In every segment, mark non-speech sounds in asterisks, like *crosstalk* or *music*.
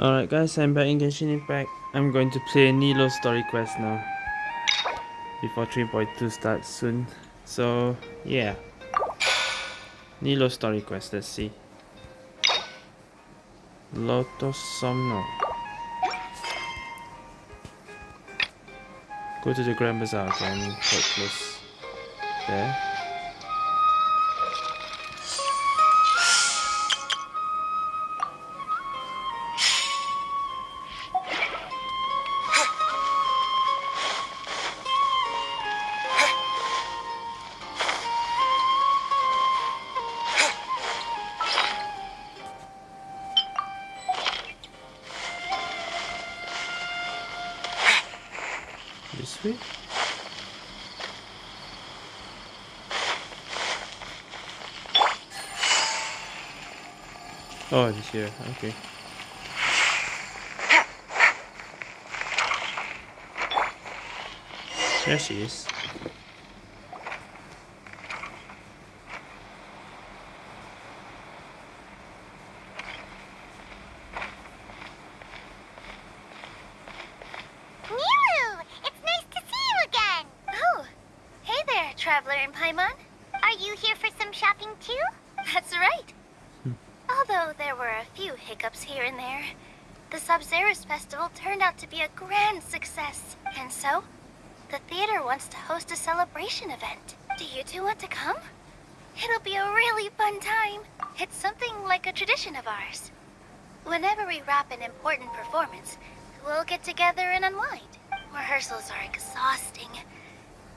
Alright guys, I'm back in Genshin Impact. I'm going to play Nilou story quest now. Before 3.2 starts soon. So, yeah. Nilou story quest, let's see. Lotus Somnia. Go to the Grand Bazaar again, quite close. There. Oh, it's here. Okay. There she is. Nilou! It's nice to see you again! Oh, hey there, Traveler in Paimon. Are you here for some shopping too? That's right. Although there were a few hiccups here and there, the Sabzeruz Festival turned out to be a grand success. And so, the theater wants to host a celebration event. Do you two want to come? It'll be a really fun time. It's something like a tradition of ours. Whenever we wrap an important performance, we'll get together and unwind. Rehearsals are exhausting.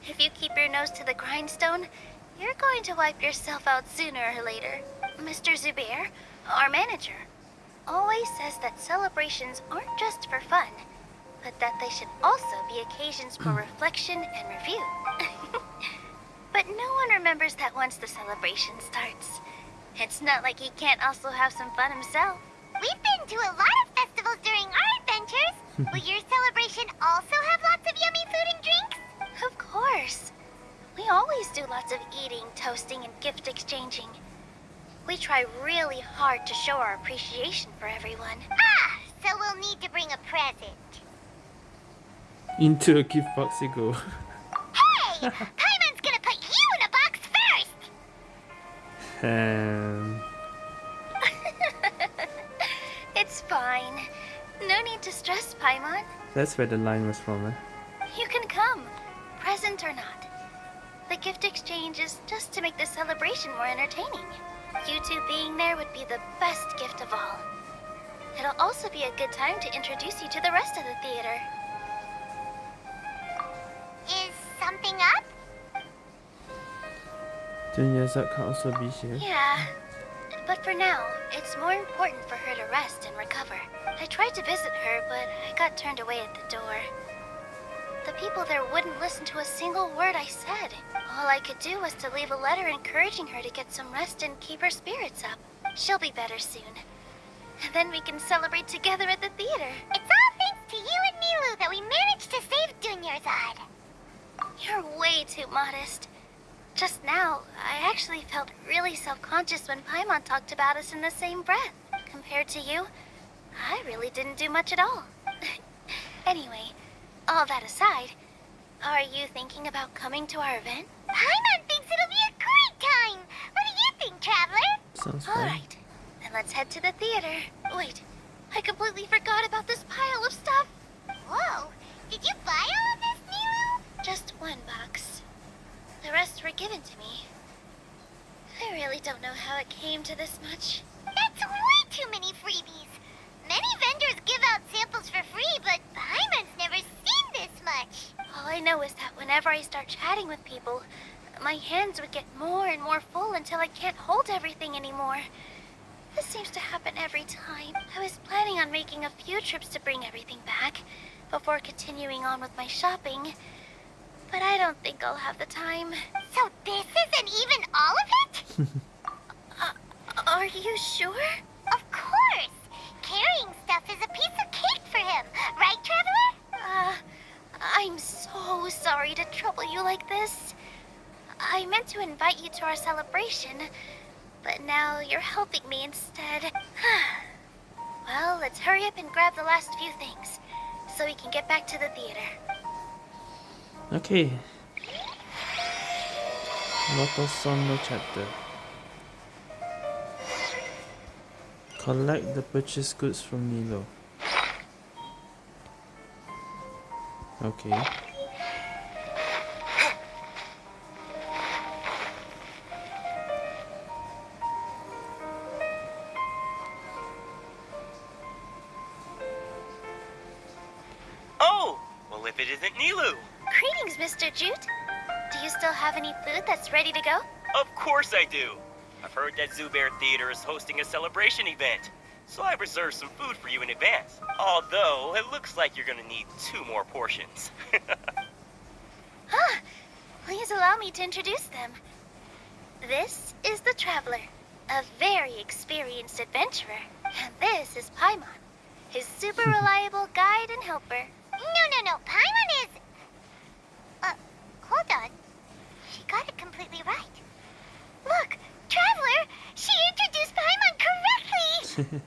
If you keep your nose to the grindstone, you're going to wipe yourself out sooner or later. Mr. Zubayr, our manager, always says that celebrations aren't just for fun, but that they should also be occasions for *clears throat* reflection and review. *laughs* but no one remembers that once the celebration starts. It's not like he can't also have some fun himself. We've been to a lot of festivals during our adventures. *laughs* Will your celebration also have lots of yummy food and drinks? Of course. We always do lots of eating, toasting, and gift exchanging. We try really hard to show our appreciation for everyone. Ah, so we'll need to bring a present. Into a gift box you go. Hey! *laughs* Paimon's gonna put you in a box first! um, it's fine. No need to stress, Paimon. that's where the line was from. Eh? You can come, present or not. The gift exchange is just to make the celebration more entertaining. You two being there would be the best gift of all. It'll also be a good time to introduce you to the rest of the theater. Is something up? Dunyarzad can also be here. Yeah. But for now, it's more important for her to rest and recover. I tried to visit her, but I got turned away at the door. The people there wouldn't listen to a single word I said. All I could do was to leave a letter encouraging her to get some rest and keep her spirits up. She'll be better soon. And then we can celebrate together at the theater. It's all thanks to you and Nilou that we managed to save Dunyarzad. You're way too modest. Just now, I actually felt really self-conscious when Paimon talked about us in the same breath. Compared to you, I really didn't do much at all. *laughs* anyway, all that aside, are you thinking about coming to our event? Paimon thinks it'll be a great time! What do you think, Traveler? Sounds fun. Alright, then let's head to the theater. Wait, I completely forgot about this pile of stuff. Whoa, did you buy all of this, Nilou? Just one box. The rest were given to me. I really don't know how it came to this much. That's way too many freebies. Many vendors give out samples for free, but Paimon's never seen this much. All I know is that whenever I start chatting with people, my hands would get more and more full until I can't hold everything anymore. This seems to happen every time. I was planning on making a few trips to bring everything back before continuing on with my shopping. But I don't think I'll have the time. So this isn't even all of it? *laughs* uh, are you sure? Of course. Carrying stuff is a piece of cake for him. Right, Traveler? Uh, I'm so sorry to trouble you like this. I meant to invite you to our celebration, but now you're helping me instead. *sighs* Well, let's hurry up and grab the last few things, so we can get back to the theater. Okay. Lotus Somnia chapter. Collect the purchased goods from Nilou. Okay. Any food that's ready to go? Of course I do. I've heard that Zubayr Theater is hosting a celebration event, so I reserved some food for you in advance. Although, it looks like you're gonna need two more portions. *laughs* Ah, please allow me to introduce them. This is the Traveler, a very experienced adventurer. And this is Paimon, his super *laughs* reliable guide and helper. No, no, no, Paimon is... Uh, hold on. Got it completely right. Look, Traveler, she introduced Paimon correctly!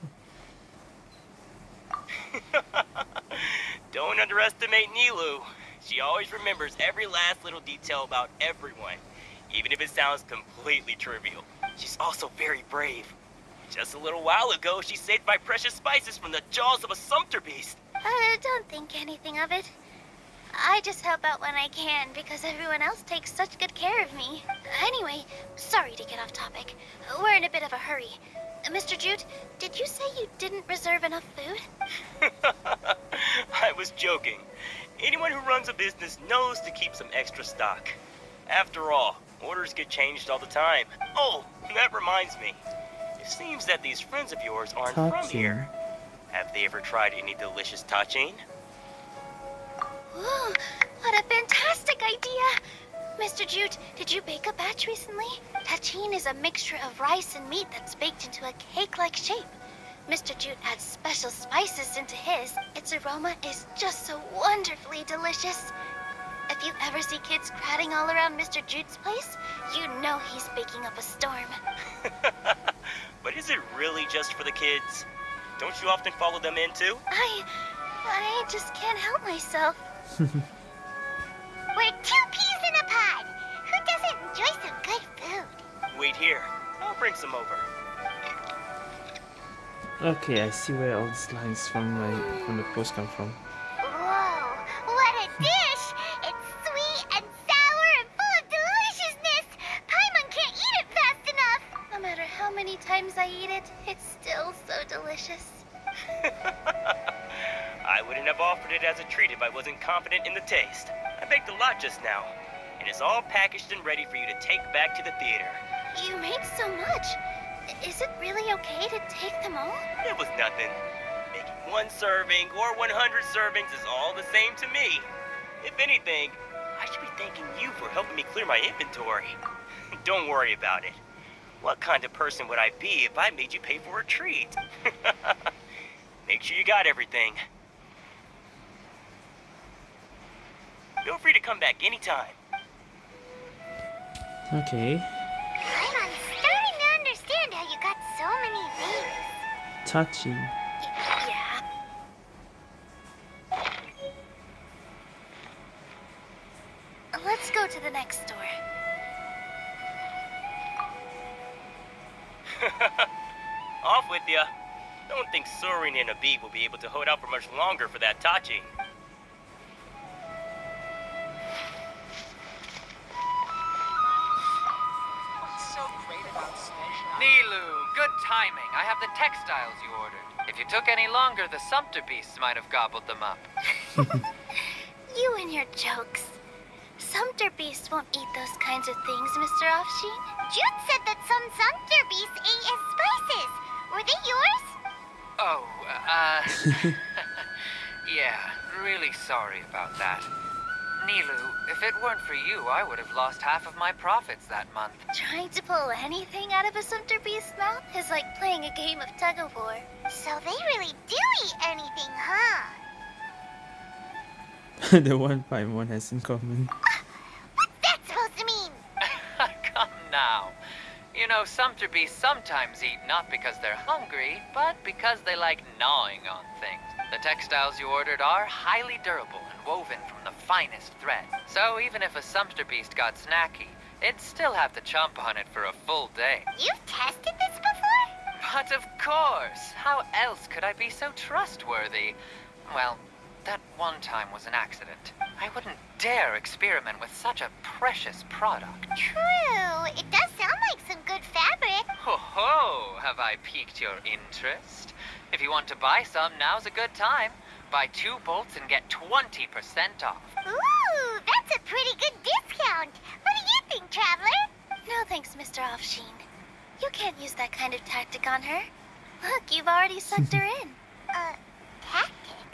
*laughs* Don't underestimate Nilou. She always remembers every last little detail about everyone, even if it sounds completely trivial. She's also very brave. Just a little while ago, she saved my precious spices from the jaws of a sumpter beast. Uh, don't think anything of it. I just help out when I can because everyone else takes such good care of me. Anyway, sorry to get off topic. We're in a bit of a hurry. Uh, Mr. Jute, did you say you didn't reserve enough food? *laughs* I was joking. Anyone who runs a business knows to keep some extra stock. After all, orders get changed all the time. Oh, that reminds me. It seems that these friends of yours aren't from here. Have they ever tried any delicious tahchin? Ooh, what a fantastic idea! Mr. Jute, did you bake a batch recently? Tahchin is a mixture of rice and meat that's baked into a cake-like shape. Mr. Jute adds special spices into his. Its aroma is just so wonderfully delicious. If you ever see kids crowding all around Mr. Jute's place, you know he's baking up a storm. *laughs* but is it really just for the kids? Don't you often follow them in too? I... I just can't help myself. *laughs* We're two peas in a pod. Who doesn't enjoy some good food? Wait here. I'll bring some over. Okay, I see where all these lines from my from the post come from. Whoa, what a dish! It's sweet and sour and full of deliciousness! Paimon can't eat it fast enough! No matter how many times I eat it, it's still so delicious. *laughs* I wouldn't have offered it as a treat if I wasn't confident in the taste. I baked a lot just now, and it's all packaged and ready for you to take back to the theater. You made so much. Is it really okay to take them all? It was nothing. Making one serving or 100 servings is all the same to me. If anything, I should be thanking you for helping me clear my inventory. *laughs* Don't worry about it. What kind of person would I be if I made you pay for a treat? *laughs* Make sure you got everything. Feel free to come back anytime. Okay. I'm starting to understand how you got so many things. Touchy. Y- yeah. Let's go to the next door. *laughs* Off with ya. Don't think Sorin and Abib will be able to hold out for much longer for that Tachi. Nilou, good timing. I have the textiles you ordered. If you took any longer, the sumpter beasts might have gobbled them up. *laughs* You and your jokes. Sumpter beasts won't eat those kinds of things, Mr. Afshin. Jude said that some Sumpter beasts ate his spices. Were they yours? Oh, uh... *laughs* yeah, really sorry about that. Nilou, if it weren't for you, I would have lost half of my profits that month. Trying to pull anything out of a Sumpter beast's mouth is like playing a game of tug of war. So they really do eat anything, huh? *laughs* the one Paimon has in common. Ah, what's that supposed to mean? *laughs* Come now. You You know, Sumter bees sometimes eat not because they're hungry, but because they like gnawing on things. The textiles you ordered are highly durable and woven from the finest thread. So even if a sumpter beast got snacky, it'd still have to chomp on it for a full day. You've tested this before? But of course! How else could I be so trustworthy? Well, that one time was an accident. I wouldn't dare experiment with such a precious product. True. It does sound like some good fabric. Ho ho! Have I piqued your interest? If you want to buy some, now's a good time. Buy two bolts and get 20% off. Ooh, that's a pretty good discount. What do you think, Traveler? No thanks, Mr. Afshin. You can't use that kind of tactic on her. Look, you've already sucked her in. *laughs* Uh, tactic?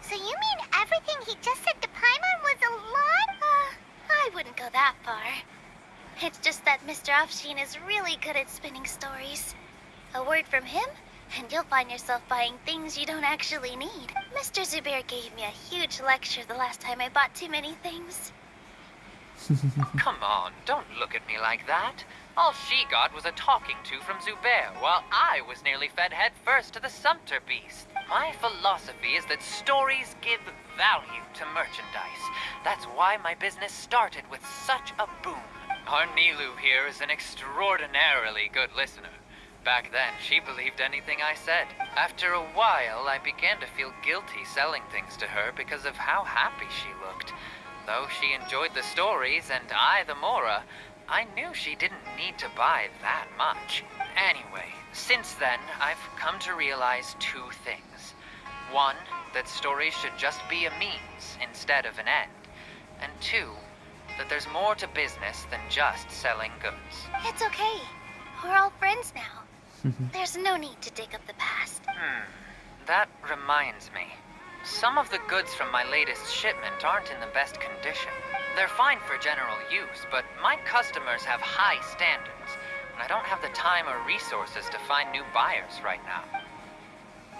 So you mean everything he just said to Paimon was a lie? Uh, I wouldn't go that far. It's just that Mr. Afshin is really good at spinning stories. A word from him, and you'll find yourself buying things you don't actually need. Mr. Zubayr gave me a huge lecture the last time I bought too many things. *laughs* Come on, don't look at me like that. All she got was a talking to from Zubayr, while I was nearly fed head first to the Sumpter beast. My philosophy is that stories give value to merchandise. That's why my business started with such a boom. Our Nilou here is an extraordinarily good listener. Back then, she believed anything I said. After a while, I began to feel guilty selling things to her because of how happy she looked. Though she enjoyed the stories and I the Mora, I knew she didn't need to buy that much. Anyway, since then, I've come to realize two things. One, that stories should just be a means instead of an end. And two, that there's more to business than just selling goods. It's okay. We're all friends now. There's no need to dig up the past. Hmm, that reminds me. Some of the goods from my latest shipment aren't in the best condition. They're fine for general use, but my customers have high standards, and I don't have the time or resources to find new buyers right now.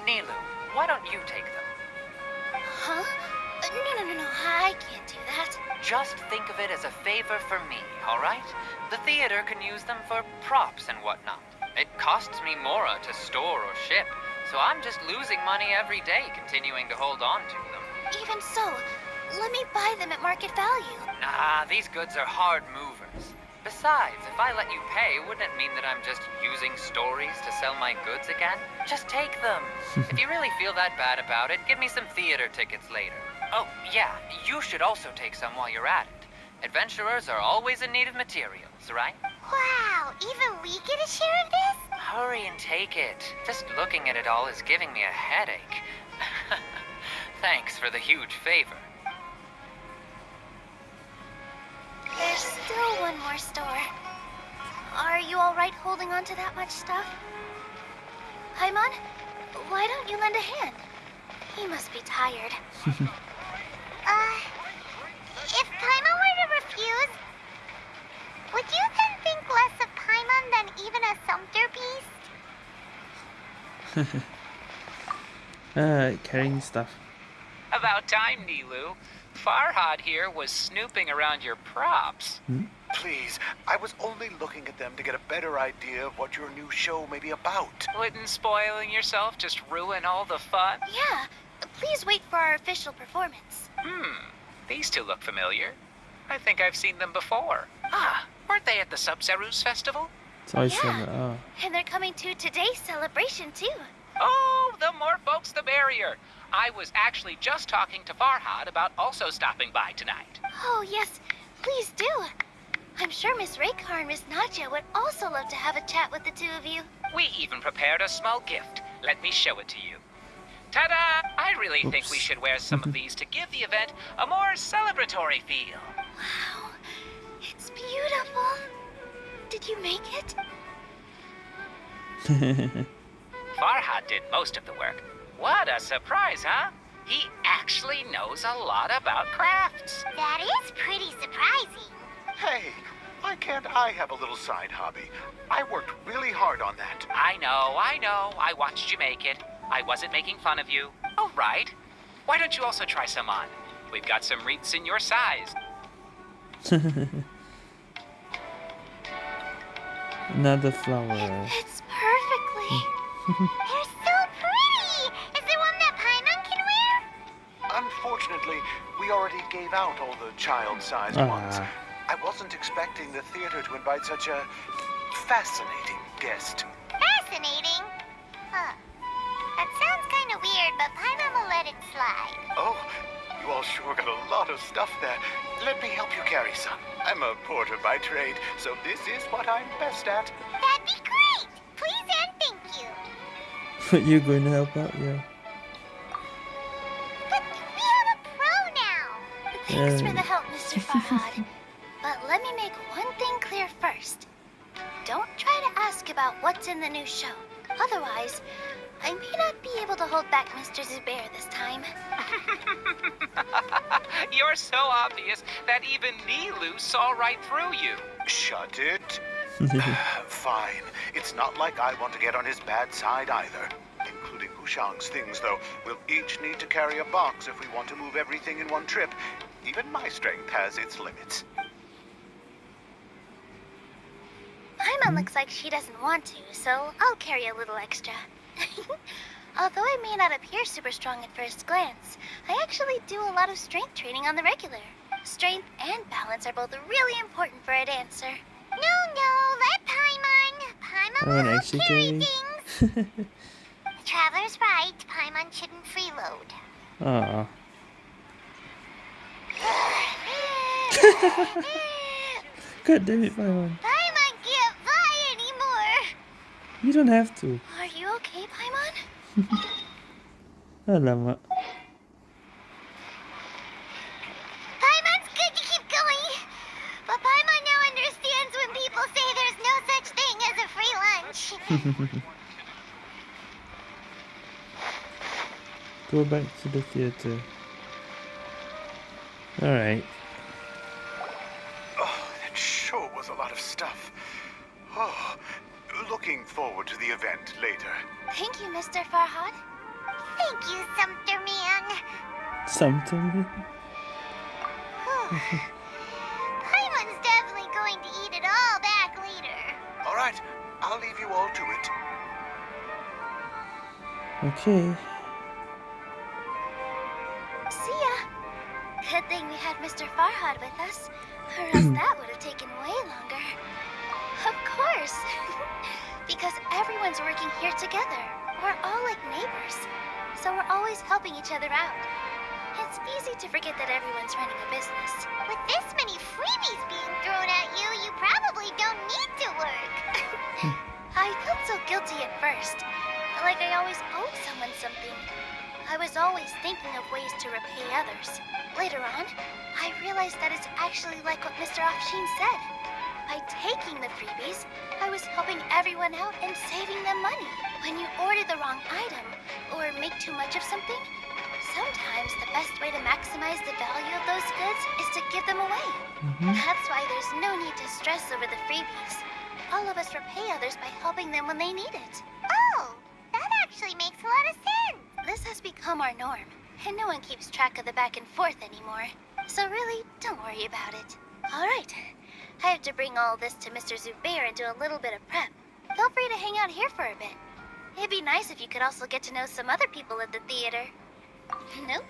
Nilou, why don't you take them? Huh? Uh, No, no, no, no. I can't do that. Just think of it as a favor for me, all right? The theater can use them for props and whatnot. It costs me Mora to store or ship, so I'm just losing money every day continuing to hold on to them. Even so, let me buy them at market value. Nah, these goods are hard movers. Besides, if I let you pay, wouldn't it mean that I'm just using stories to sell my goods again? Just take them. *laughs* if you really feel that bad about it, give me some theater tickets later. Oh, yeah, you should also take some while you're at it. Adventurers are always in need of materials, right? Wow, even we get a share of this? Hurry and take it. Just looking at it all is giving me a headache. *laughs* Thanks for the huge favor. There's still one more store. Are you all right holding on to that much stuff? Paimon, why don't you lend a hand? He must be tired. *laughs* uh, if Paimon were to refuse, would you then think less of Paimon than even a Sumpter beast? *laughs* uh, carrying stuff. About time, Nilou. Farhad here was snooping around your props. Please, I was only looking at them to get a better idea of what your new show may be about. Wouldn't spoiling yourself just ruin all the fun? Yeah, please wait for our official performance. Hmm, these two look familiar. I think I've seen them before. Ah, weren't they at the Sabzeruz festival? It's always Yeah. Oh. And they're coming to today's celebration, too. Oh, the more folks, the merrier. I was actually just talking to Farhad about also stopping by tonight. Oh, yes, please do. I'm sure Miss Raykar and Miss Nadja would also love to have a chat with the two of you. We even prepared a small gift. Let me show it to you. Ta-da! I really think we should wear some of these to give the event a more celebratory feel. Wow, it's beautiful. Did you make it? *laughs* Farhad did most of the work. What a surprise, huh? He actually knows a lot about crafts. That is pretty surprising. Hey, why can't I have a little side hobby? I worked really hard on that. I know, I know. I watched you make it. I wasn't making fun of you. All right. Why don't you also try some on? We've got some wreaths in your size. *laughs* Another flower. It's perfectly. *laughs* They're so pretty! Is there one that Paimon can wear? Unfortunately, we already gave out all the child-sized ones. Ah. I wasn't expecting the theater to invite such a fascinating guest. Fascinating. Huh. That sounds kind of weird, but Paimon will let it slide. Oh, you all sure got a lot of stuff there. Let me help you carry some. I'm a porter by trade, so this is what I'm best at. That'd be great! Please and thank you. *laughs* But you're going to help out, yeah. But we have a pro now! Thanks for the help, Mr. *laughs* Farhad. but let me make one thing clear first. Don't try to ask about what's in the new show. Otherwise, I may not be able to hold back Mr. Zubayr this time. *laughs* You're so obvious that even Nilou saw right through you. Shut it. *laughs* Fine. It's not like I want to get on his bad side either. Including Hushang's things, though. We'll each need to carry a box if we want to move everything in one trip. Even my strength has its limits. Paimon hmm? looks like she doesn't want to, so I'll carry a little extra. *laughs* Although I may not appear super strong at first glance, I actually do a lot of strength training on the regular. Strength and balance are both really important for a dancer. No, no, let Paimon. Paimon Paimon will actually carry things. The *laughs* Traveler's right. Paimon shouldn't freeload. Aw. *sighs* *laughs* Good, damn it, Paimon. Paimon can't fly anymore. You don't have to. Are you okay, Paimon? *laughs* Alamak. Paimon's good to keep going. But Paimon now understands when people say there's no such thing as a free lunch. *laughs* Go back to the theater. Alright. Oh, that sure was a lot of stuff. Looking forward to the event later. Thank you, Mr. Farhad. Thank you, Sumter Man. Something. Paimon's definitely going to eat it all back later. All right, I'll leave you all to it. Okay. See ya. Good thing we had Mr. Farhad with us, or else *clears throat* that would have taken way longer. Of course. *laughs* because everyone's working here together. We're all like neighbors. So we're always helping each other out. It's easy to forget that everyone's running a business. With this many freebies being thrown at you, you probably don't need to work. *laughs* I felt so guilty at first. Like I always owed someone something. I was always thinking of ways to repay others. Later on, I realized that it's actually like what Mr. Afshin said. By taking the freebies, I was helping everyone out and saving them money. When you order the wrong item, or make too much of something, sometimes the best way to maximize the value of those goods is to give them away. Mm-hmm. That's why there's no need to stress over the freebies. All of us repay others by helping them when they need it. Oh, that actually makes a lot of sense. This has become our norm, and no one keeps track of the back and forth anymore. So really, don't worry about it. All right, I have to bring all this to Mr. Zubayr and do a little bit of prep. Feel free to hang out here for a bit. It'd be nice if you could also get to know some other people at the theater. Nope.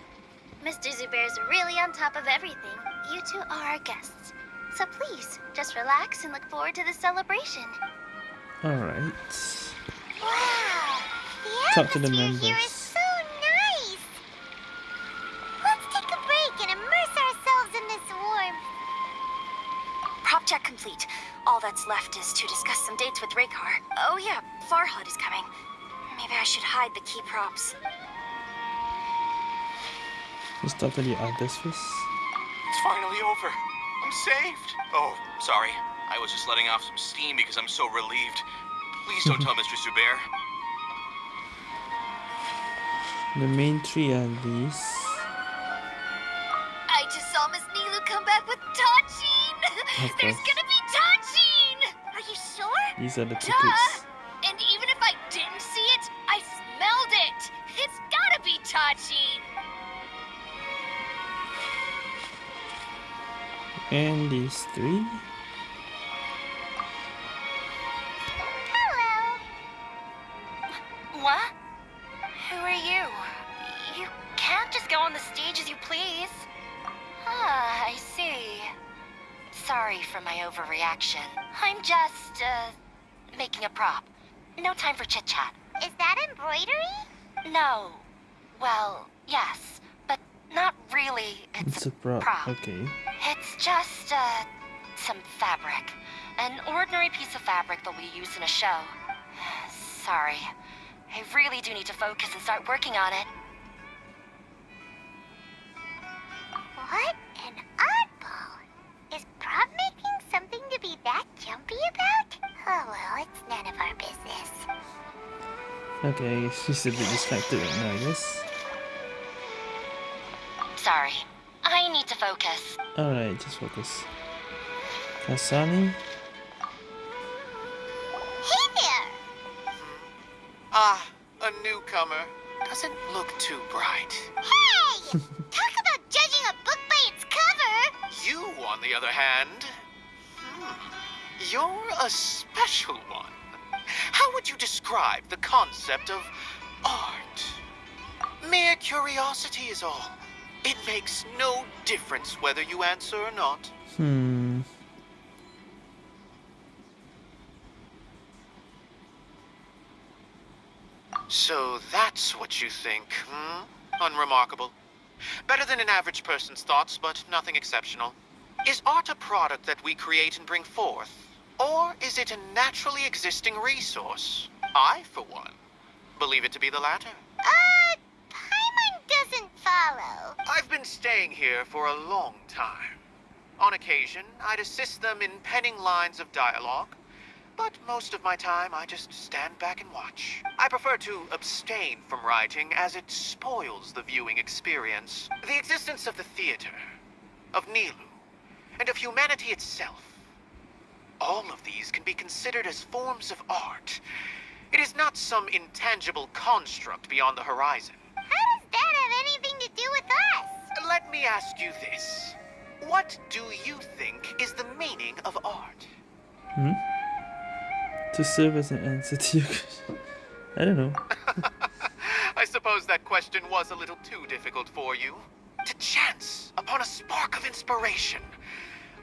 Mr. Zubayr's really on top of everything. You two are our guests. So please, just relax and look forward to the celebration. Alright. Wow! The Talk to the members. Check complete. All that's left is to discuss some dates with Raykar. Oh yeah, Farhad is coming. Maybe I should hide the key props. Let's talk to the others first. It's finally over. I'm saved. Oh, sorry. I was just letting off some steam because I'm so relieved. Please don't *laughs* tell Mr. Zubayr. The main three are these. I just saw Miss Nilou come back with Tahchin! *laughs* There's gonna be Tahchin! Are you sure? These are the Duh! tickets. And even if I didn't see it, I smelled it! It's gotta be Tahchin! And these three. Time for chit-chat. Is that embroidery? No. Well, yes, but not really. It's, It's a prop. prop. Okay. It's just, uh, some fabric. An ordinary piece of fabric that we use in a show. Sorry. I really do need to focus and start working on it. What an oddball. Is prop making something to be that jumpy about? Oh well, it's none of our business. Okay, she's a bit distracted right now, I guess. Sorry. I need to focus. Alright, just focus. Kasani? Concept of art? Mere curiosity is all. It makes no difference whether you answer or not. Hmm. So that's what you think, hmm? Unremarkable. Better than an average person's thoughts, but nothing exceptional. Is art a product that we create and bring forth? Or is it a naturally existing resource? I, for one, believe it to be the latter. Uh, Paimon doesn't follow. I've been staying here for a long time. On occasion, I'd assist them in penning lines of dialogue, but most of my time I just stand back and watch. I prefer to abstain from writing as it spoils the viewing experience. The existence of the theater, of Nilou, and of humanity itself. All of these can be considered as forms of art. It is not some intangible construct beyond the horizon. How does that have anything to do with us? Let me ask you this. What do you think is the meaning of art? Hmm? To serve as an answer to your *laughs* question. I don't know. *laughs* I suppose that question was a little too difficult for you. To chance upon a spark of inspiration.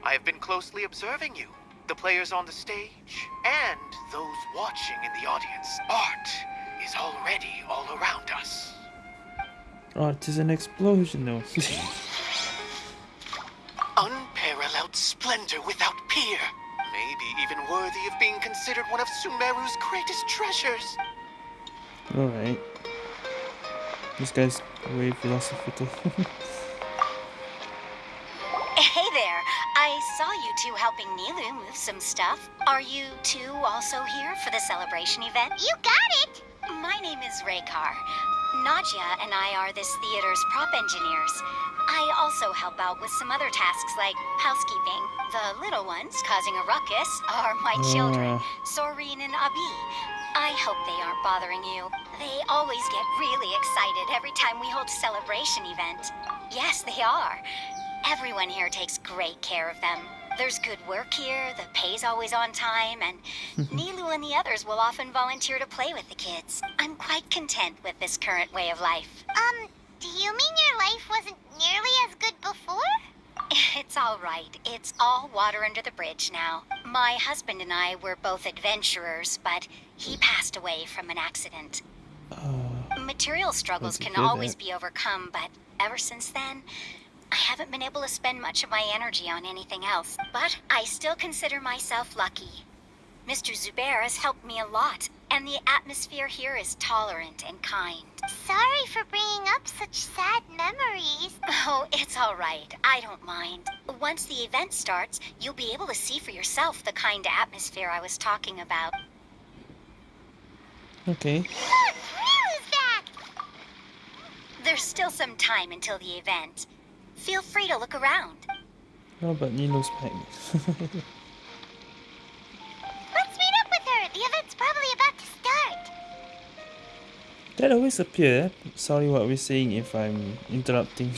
I have been closely observing you, the players on the stage, and those watching in the audience. Art is already all around us. Art is an explosion, though. *laughs* Unparalleled splendor without peer. Maybe even worthy of being considered one of Sumeru's greatest treasures. Alright. This guy's way philosophical. *laughs* Hey there. I saw you two helping Nilou move some stuff. Are you two also here for the celebration event? You got it! My name is Raykar. Nadia and I are this theater's prop engineers. I also help out with some other tasks like housekeeping. The little ones causing a ruckus are my children, Ah. Soreen and Abi. I hope they aren't bothering you. They always get really excited every time we hold a celebration event. Yes, they are. Everyone here takes great care of them. There's good work here, the pay's always on time, and *laughs* Nilou and the others will often volunteer to play with the kids. I'm quite content with this current way of life. Um, do you mean your life wasn't nearly as good before? *laughs* It's all right. It's all water under the bridge now. My husband and I were both adventurers, but he passed away from an accident. Uh, Material struggles can always that. be overcome, but ever since then, I haven't been able to spend much of my energy on anything else. But I still consider myself lucky. Mr. Zubayr has helped me a lot, and the atmosphere here is tolerant and kind. Sorry for bringing up such sad memories. *laughs* Oh, it's all right. I don't mind. Once the event starts, you'll be able to see for yourself the kind of atmosphere I was talking about. okay. Look, Nilou's back! There's still some time until the event. Feel free to look around. How about Nilou's pack? Let's meet up with her. The event's probably about to start. that always appear. Sorry what we're saying if I'm interrupting.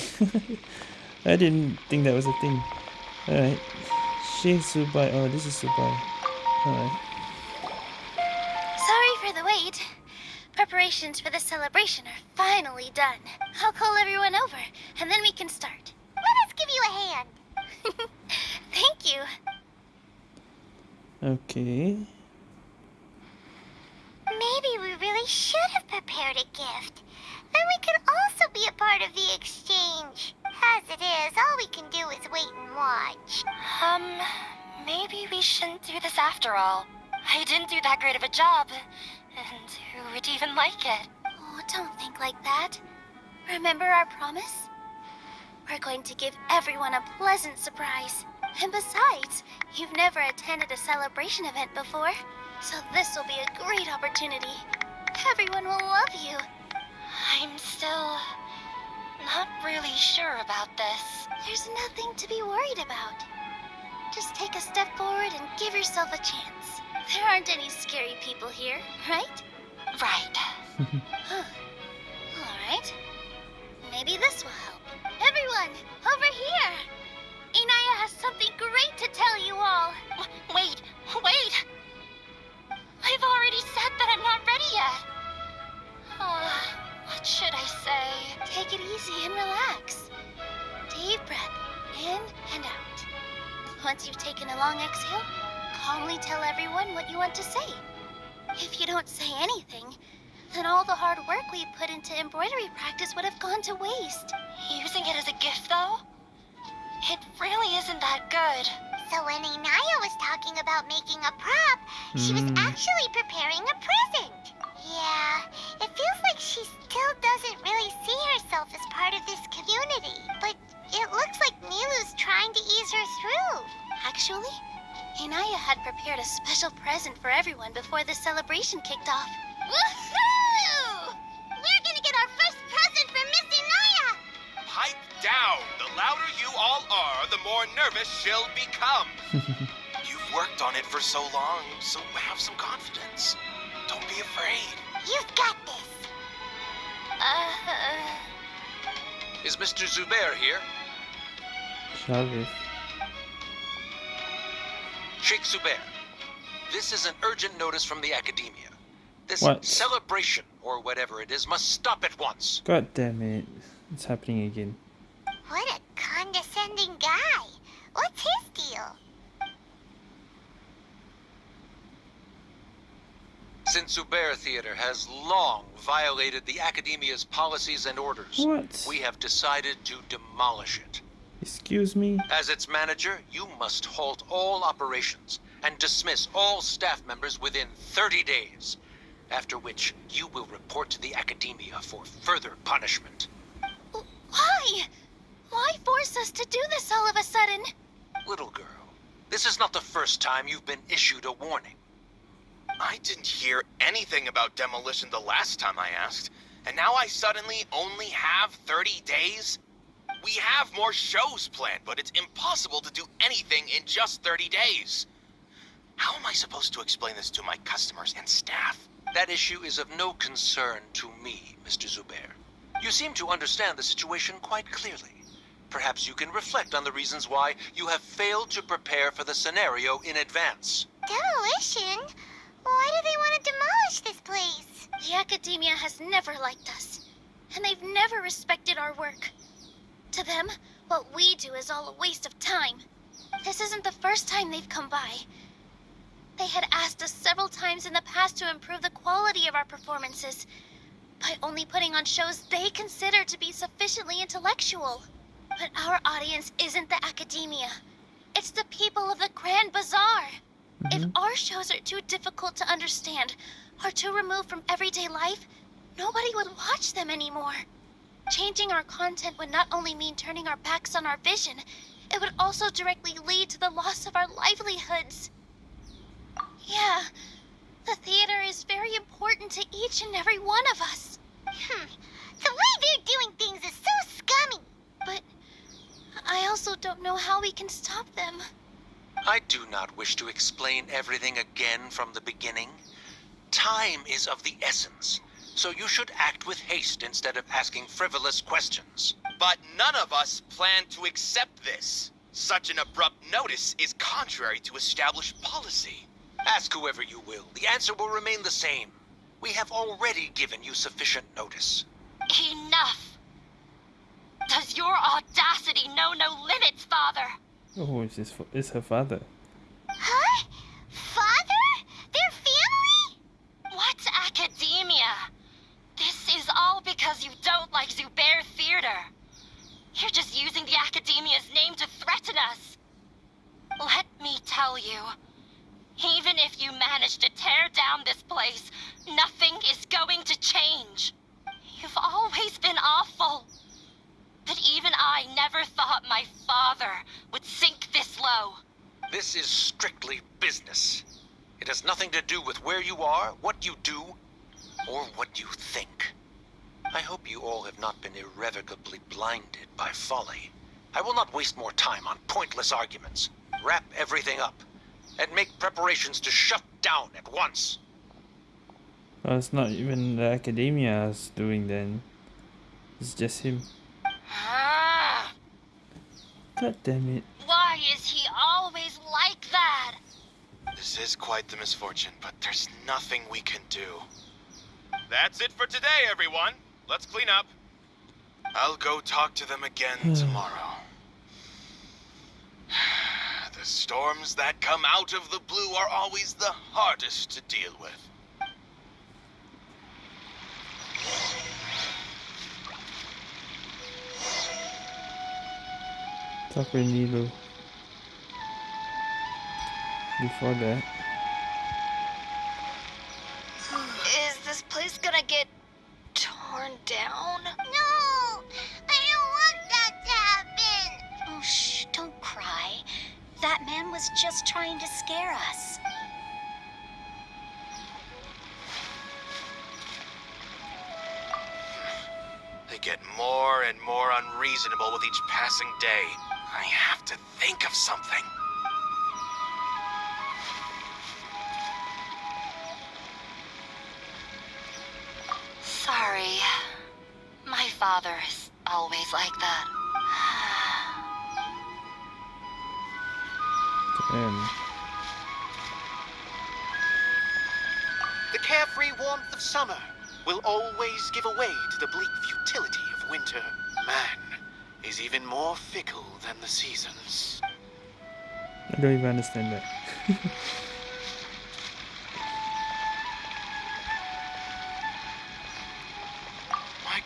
*laughs* I didn't think that was a thing. Alright. Sheikh Subai. Oh, this is Subai. Alright. Sorry for the wait. Preparations for the celebration are finally done. I'll call everyone over, and then we can start. Let us give you a hand. *laughs* Thank you. Okay. Maybe we really should have prepared a gift. Then we could also be a part of the exchange. As it is, all we can do is wait and watch. Um, maybe we shouldn't do this after all. I didn't do that great of a job. And who would even like it? Oh, don't think like that. Remember our promise? We're going to give everyone a pleasant surprise. And besides, you've never attended a celebration event before, so this will be a great opportunity. Everyone will love you. I'm still not really sure about this. There's nothing to be worried about. Just take a step forward and give yourself a chance. There aren't any scary people here, right? Right. *laughs* Huh. All right. Maybe this will help. Everyone, over here! Inaya has something great to tell you all. W- Wait, wait! I've already said that I'm not ready yet. Oh, what should I say? Take it easy and relax. Deep breath in and out. Once you've taken a long exhale, calmly tell everyone what you want to say. If you don't say anything, then all the hard work we put into embroidery practice would have gone to waste. Using it as a gift, though? It really isn't that good. So when Inaya was talking about making a prop, she was Hmm. actually preparing a present. Yeah, it feels like she still doesn't really see herself as part of this community. But it looks like Nilou's trying to ease her through. Actually, Inaya had prepared a special present for everyone before the celebration kicked off. Woohoo! We're gonna get our first present from Miss Inaya! Pipe down! The louder you all are, the more nervous she'll become. *laughs* You've worked on it for so long, so have some confidence. Don't be afraid. You've got this. Uh, Is Mr. Zubayr here? Sharif. Sheikh Zubayr, this is an urgent notice from the academia. This What? celebration, or whatever it is, must stop at once. God damn it. It's happening again. what a condescending guy. What's his deal? Since Zubayr Theater has long violated the academia's policies and orders, What? we have decided to demolish it. Excuse me? As its manager, you must halt all operations and dismiss all staff members within 30 days. After which, you will report to the academia for further punishment. Why? Why force us to do this all of a sudden? Little girl, this is not the first time you've been issued a warning. I didn't hear anything about demolition the last time I asked, and now I suddenly only have 30 days? We have more shows planned, but it's impossible to do anything in just 30 days. How am I supposed to explain this to my customers and staff? That issue is of no concern to me, Mr. Zubayr. You seem to understand the situation quite clearly. Perhaps you can reflect on the reasons why you have failed to prepare for the scenario in advance. Demolition? Why do they want to demolish this place? The academia has never liked us, and they've never respected our work. To them, what we do is all a waste of time. This isn't the first time they've come by. They had asked us several times in the past to improve the quality of our performances by only putting on shows they consider to be sufficiently intellectual. But our audience isn't the academia. It's the people of the Grand Bazaar. If Mhm. our shows are too difficult to understand or too removed from everyday life, nobody would watch them anymore. Changing our content would not only mean turning our backs on our vision, it would also directly lead to the loss of our livelihoods. Yeah, the theater is very important to each and every one of us. Hmm, the way they're doing things is so scummy. But I also don't know how we can stop them. I do not wish to explain everything again from the beginning. Time is of the essence, so you should act with haste instead of asking frivolous questions. But none of us plan to accept this. Such an abrupt notice is contrary to established policy. Ask whoever you will, the answer will remain the same. We have already given you sufficient notice. Enough! Does your audacity know no limits, Father? Oh, it's, his, fa- it's her father. Huh? Father? Their family? What's academia? This is all because you don't like Zubayr Theater. You're just using the Academia's name to threaten us. Let me tell you, even if you manage to tear down this place, nothing is going to change. You've always been awful. But even I never thought my father would sink this low. This is strictly business. It has nothing to do with where you are, what you do, or what you think. I hope you all have not been irrevocably blinded by folly. I will not waste more time on pointless arguments. Wrap everything up, and make preparations to shut down at once. Oh, it's not even the academia's doing then. It's just him. Ah, God damn it. why is he always like that? This is quite the misfortune, but there's nothing we can do. That's it for today, everyone. Let's clean up. I'll go talk to them again hmm. tomorrow. *sighs* The storms that come out of the blue are always the hardest to deal with. Talk with Nilou. Before that. This place gonna get torn down? No! I don't want that to happen! Oh, shh, don't cry. That man was just trying to scare us. They get more and more unreasonable with each passing day. I have to think of something. Sorry. My father is always like that. Damn. The carefree warmth of summer will always give away to the bleak futility of winter. Man is even more fickle than the seasons. I don't even understand that. *laughs*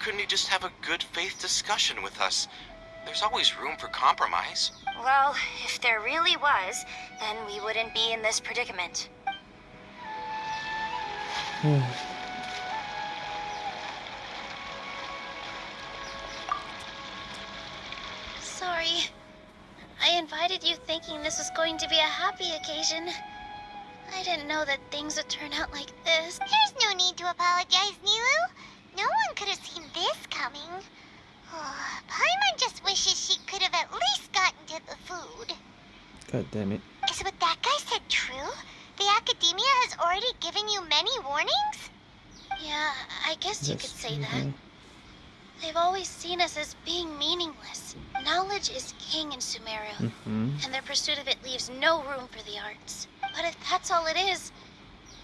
couldn't he just have a good faith discussion with us? There's always room for compromise. Well, if there really was, then we wouldn't be in this predicament. Hmm. Sorry. I invited you thinking this was going to be a happy occasion. I didn't know that things would turn out like this. There's no need to apologize, Nilou. No one could have seen this coming. Oh, Paimon just wishes she could have at least gotten to the food. God damn it. Is what that guy said true? The Academia has already given you many warnings? Yeah, I guess you could say that. They've always seen us as being meaningless. Knowledge is king in Sumeru, Mm-hmm. and their pursuit of it leaves no room for the arts. But if that's all it is,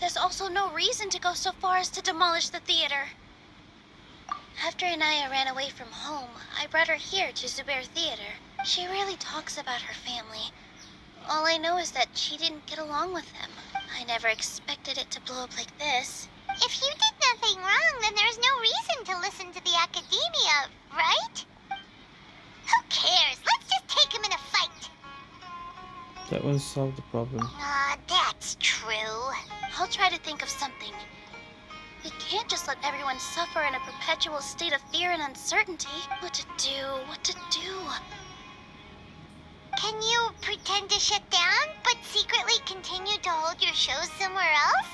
there's also no reason to go so far as to demolish the theater. After Inaya ran away from home, I brought her here to Zubayr Theater. She really talks about her family. All I know is that she didn't get along with them. I never expected it to blow up like this. If you did nothing wrong, then there's no reason to listen to the Academia, right? Who cares? Let's just take him in a fight. That won't solve the problem. Ah, that's true. I'll try to think of something. We can't just let everyone suffer in a perpetual state of fear and uncertainty. What to do? What to do? Can you pretend to shut down, but secretly continue to hold your shows somewhere else?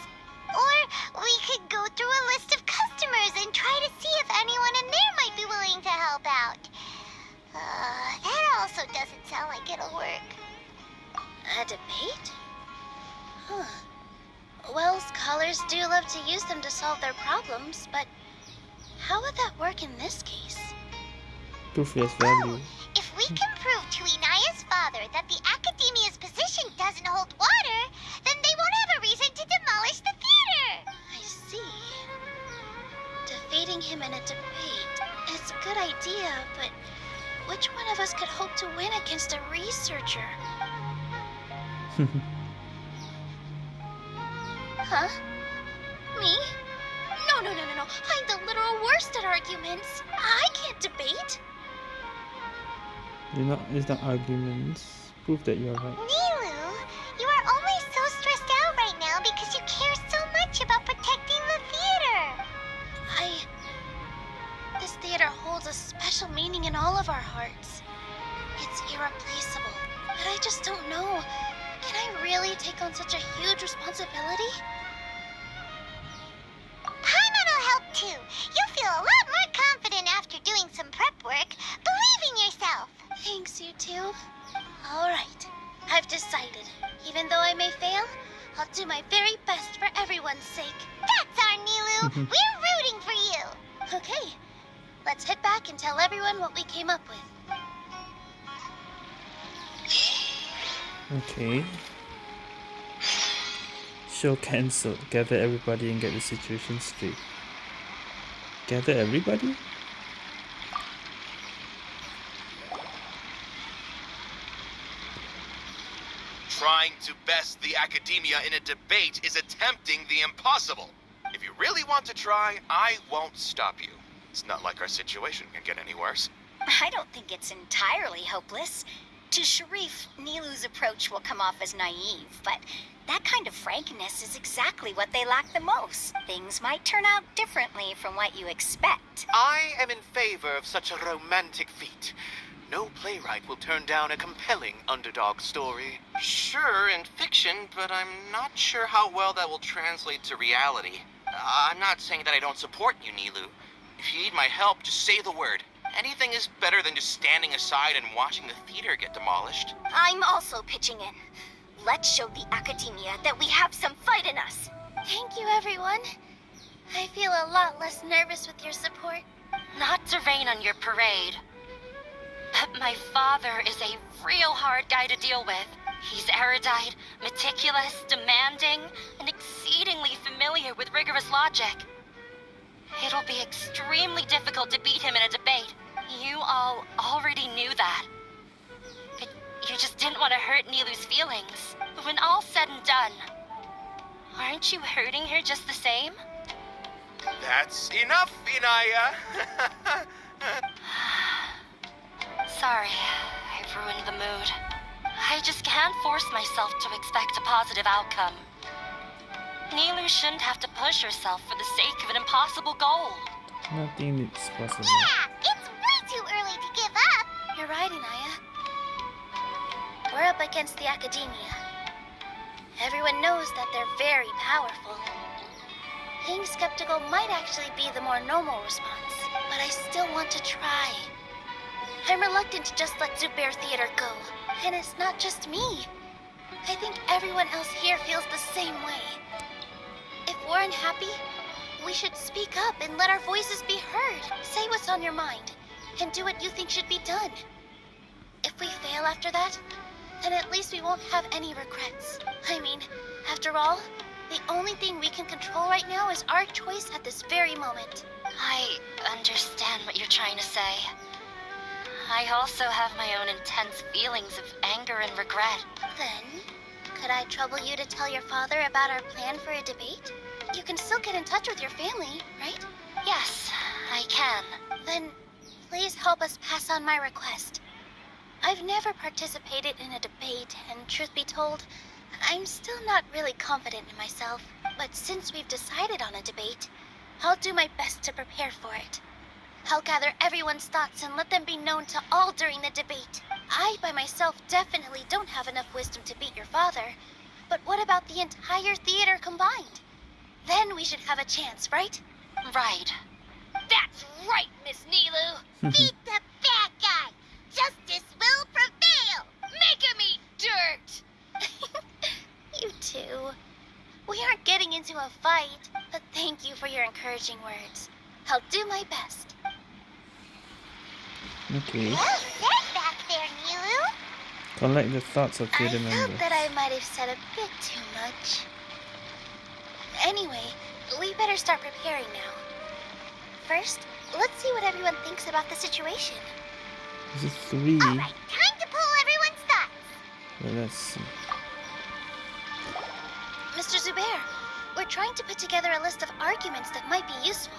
Or we could go through a list of customers and try to see if anyone in there might be willing to help out. Uh, that also doesn't sound like it'll work. A debate? Huh. Well, scholars do love to use them to solve their problems, but how would that work in this case? Proof value. If we can prove to Inaya's father that the Academia's position doesn't hold water, then they won't have a reason to demolish the theater. I see. Defeating him in a debate is a good idea, but which one of us could hope to win against a researcher? *laughs* huh? Me? No, no, no, no, no. I'm the literal worst at arguments. I can't debate. You're not. It's not arguments. Prove that you're right. Nilou, you are only so stressed out right now because you care so much about protecting the theater. I. This theater holds a special meaning in all of our hearts. It's irreplaceable. But I just don't know. Can I really take on such a huge responsibility? Paimon will help too. You'll feel a lot more confident after doing some prep work. Believe in yourself. Thanks, you two. All right. I've decided. Even though I may fail, I'll do my very best for everyone's sake. That's our Nilou. Mm-hmm. We're rooting for you. Okay. Let's head back and tell everyone what we came up with. Okay. Show cancelled. Gather everybody and get the situation straight. Gather everybody? Trying to best the academia in a debate is attempting the impossible. If you really want to try, I won't stop you. It's not like our situation can get any worse. I don't think it's entirely hopeless. To Sharif, Nilou's approach will come off as naive, but that kind of frankness is exactly what they lack the most. Things might turn out differently from what you expect. I am in favor of such a romantic feat. No playwright will turn down a compelling underdog story. Sure, in fiction, but I'm not sure how well that will translate to reality. Uh, I'm not saying that I don't support you, Nilou. If you need my help, just say the word. Anything is better than just standing aside and watching the theater get demolished. I'm also pitching in. Let's show the academia that we have some fight in us. Thank you, everyone. I feel a lot less nervous with your support. Not to rain on your parade. But my father is a real hard guy to deal with. He's erudite, meticulous, demanding, and exceedingly familiar with rigorous logic. It'll be extremely difficult to beat him in a debate. You all already knew that. But you just didn't want to hurt Nilou's feelings. But when all's said and done, aren't you hurting her just the same? That's enough, Inaya. *sighs* Sorry, I've ruined the mood. I just can't force myself to expect a positive outcome. Nilou shouldn't have to push herself for the sake of an impossible goal. Nothing is possible. Yeah, it's way too early to give up. You're right, Inaya. We're up against the academia. Everyone knows that they're very powerful. Being skeptical might actually be the more normal response, but I still want to try. I'm reluctant to just let Zubayr Theater go, and it's not just me. I think everyone else here feels the same way. If we're unhappy, we should speak up and let our voices be heard. Say what's on your mind, and do what you think should be done. If we fail after that, then at least we won't have any regrets. I mean, after all, the only thing we can control right now is our choice at this very moment. I understand what you're trying to say. I also have my own intense feelings of anger and regret. Then, could I trouble you to tell your father about our plan for a debate? You can still get in touch with your family, right? Yes, I can. Then, please help us pass on my request. I've never participated in a debate, and truth be told, I'm still not really confident in myself. But since we've decided on a debate, I'll do my best to prepare for it. I'll gather everyone's thoughts and let them be known to all during the debate. I, by myself, definitely don't have enough wisdom to beat your father. But what about the entire theater combined? Then we should have a chance, right? Right. That's right, Miss Nilou. *laughs* Beat the bad guy. Justice will prevail. Make him eat dirt. *laughs* you two. We aren't getting into a fight, but thank you for your encouraging words. I'll do my best. Okay. Well said back there, Nilou. Collect the thoughts of I theater felt members. that I might have said a bit too much. Anyway, we better start preparing now. First, let's see what everyone thinks about the situation. This is three. Alright, time to pull everyone's thoughts. Well, let's see. Mr. Zubayr, we're trying to put together a list of arguments that might be useful.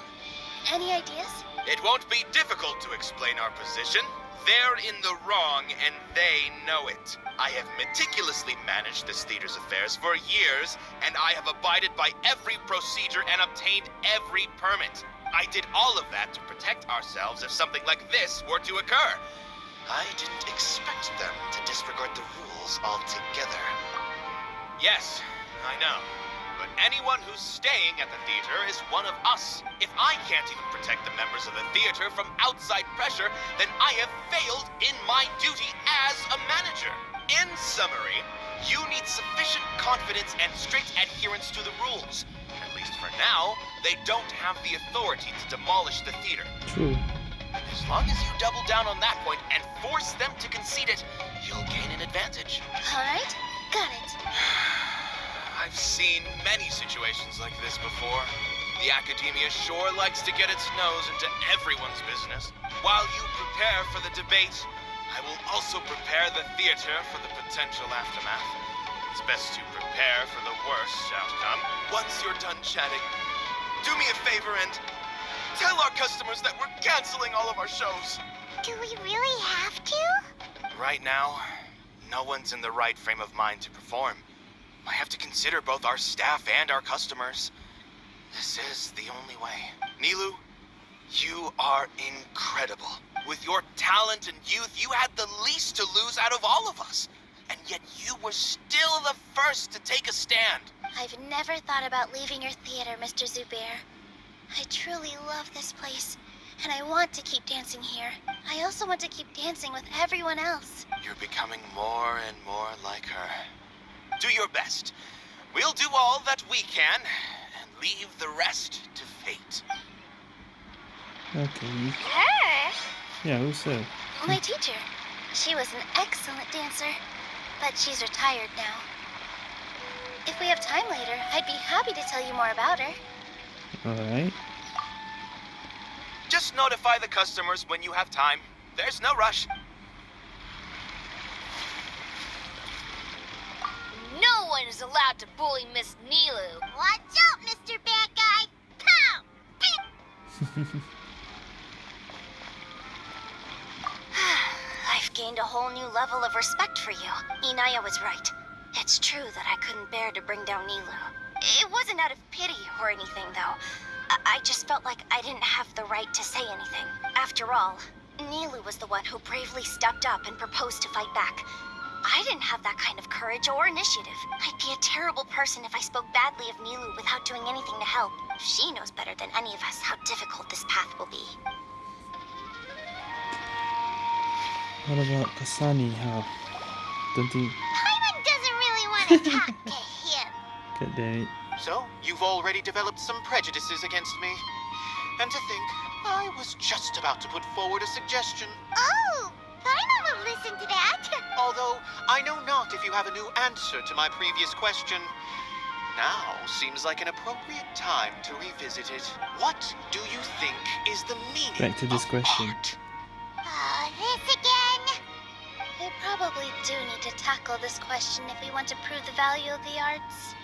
Any ideas? It won't be difficult to explain our position. They're in the wrong, and they know it. I have meticulously managed this theater's affairs for years, and I have abided by every procedure and obtained every permit. I did all of that to protect ourselves if something like this were to occur. I didn't expect them to disregard the rules altogether. Yes, I know. But anyone who's staying at the theater is one of us. If I can't even protect the members of the theater from outside pressure, then I have failed in my duty as a manager. In summary, you need sufficient confidence and strict adherence to the rules. At least for now, they don't have the authority to demolish the theater. True. As long as you double down on that point and force them to concede it, you'll gain an advantage. Alright, got it. I've seen many situations like this before. The academia sure likes to get its nose into everyone's business. While you prepare for the debate, I will also prepare the theater for the potential aftermath. It's best to prepare for the worst outcome. Once you're done chatting, do me a favor and tell our customers that we're canceling all of our shows. Do we really have to? Right now, no one's in the right frame of mind to perform. I have to consider both our staff and our customers. This is the only way. Nilou, you are incredible. With your talent and youth, you had the least to lose out of all of us. And yet you were still the first to take a stand. I've never thought about leaving your theater, Mr. Zubayr. I truly love this place, and I want to keep dancing here. I also want to keep dancing with everyone else. You're becoming more and more like her. Do your best. We'll do all that we can, and leave the rest to fate. Okay. Her? Yeah, who's that? My teacher. She was an excellent dancer, but she's retired now. If we have time later, I'd be happy to tell you more about her. Alright. Just notify the customers when you have time. There's no rush. No one is allowed to bully Miss Nilou. Watch out, Mr. Bad Guy! Pow! *sighs* I've gained a whole new level of respect for you. Inaya was right. It's true that I couldn't bear to bring down Nilou. It wasn't out of pity or anything, though. I, I just felt like I didn't have the right to say anything. After all, Nilou was the one who bravely stepped up and proposed to fight back. I didn't have that kind of courage or initiative. I'd be a terrible person if I spoke badly of Nilou without doing anything to help. She knows better than any of us how difficult this path will be. What about Kusayla? How? Don't you Paimon doesn't really want to *laughs* talk to him. get that? So, you've already developed some prejudices against me. And to think, I was just about to put forward a suggestion. Oh, Paimon will listen to that. *laughs* Although, I know not if you have a new answer to my previous question. Now seems like an appropriate time to revisit it. What do you think is the meaning Back to this of question. art? Oh, this again? We probably do need to tackle this question if we want to prove the value of the arts.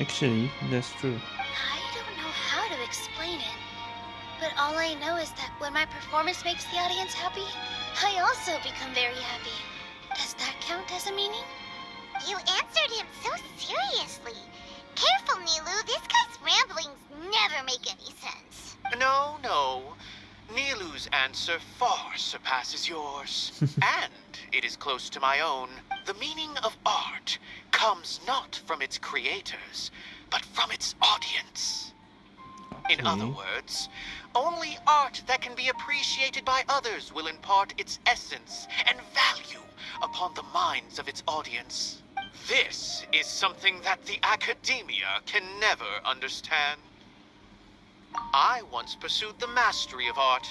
Actually, that's true. I don't know how to explain it. But all I know is that when my performance makes the audience happy, I also become very happy. Does that count as a meaning? You answered him so seriously. Careful, Nilou. This guy's ramblings never make any sense. No, no. Nilou's answer far surpasses yours. *laughs* and it is close to my own. The meaning of art comes not from its creators, but from its audience. In hmm. other words, only art that can be appreciated by others will impart its essence and value upon the minds of its audience. This is something that the academia can never understand. I once pursued the mastery of art,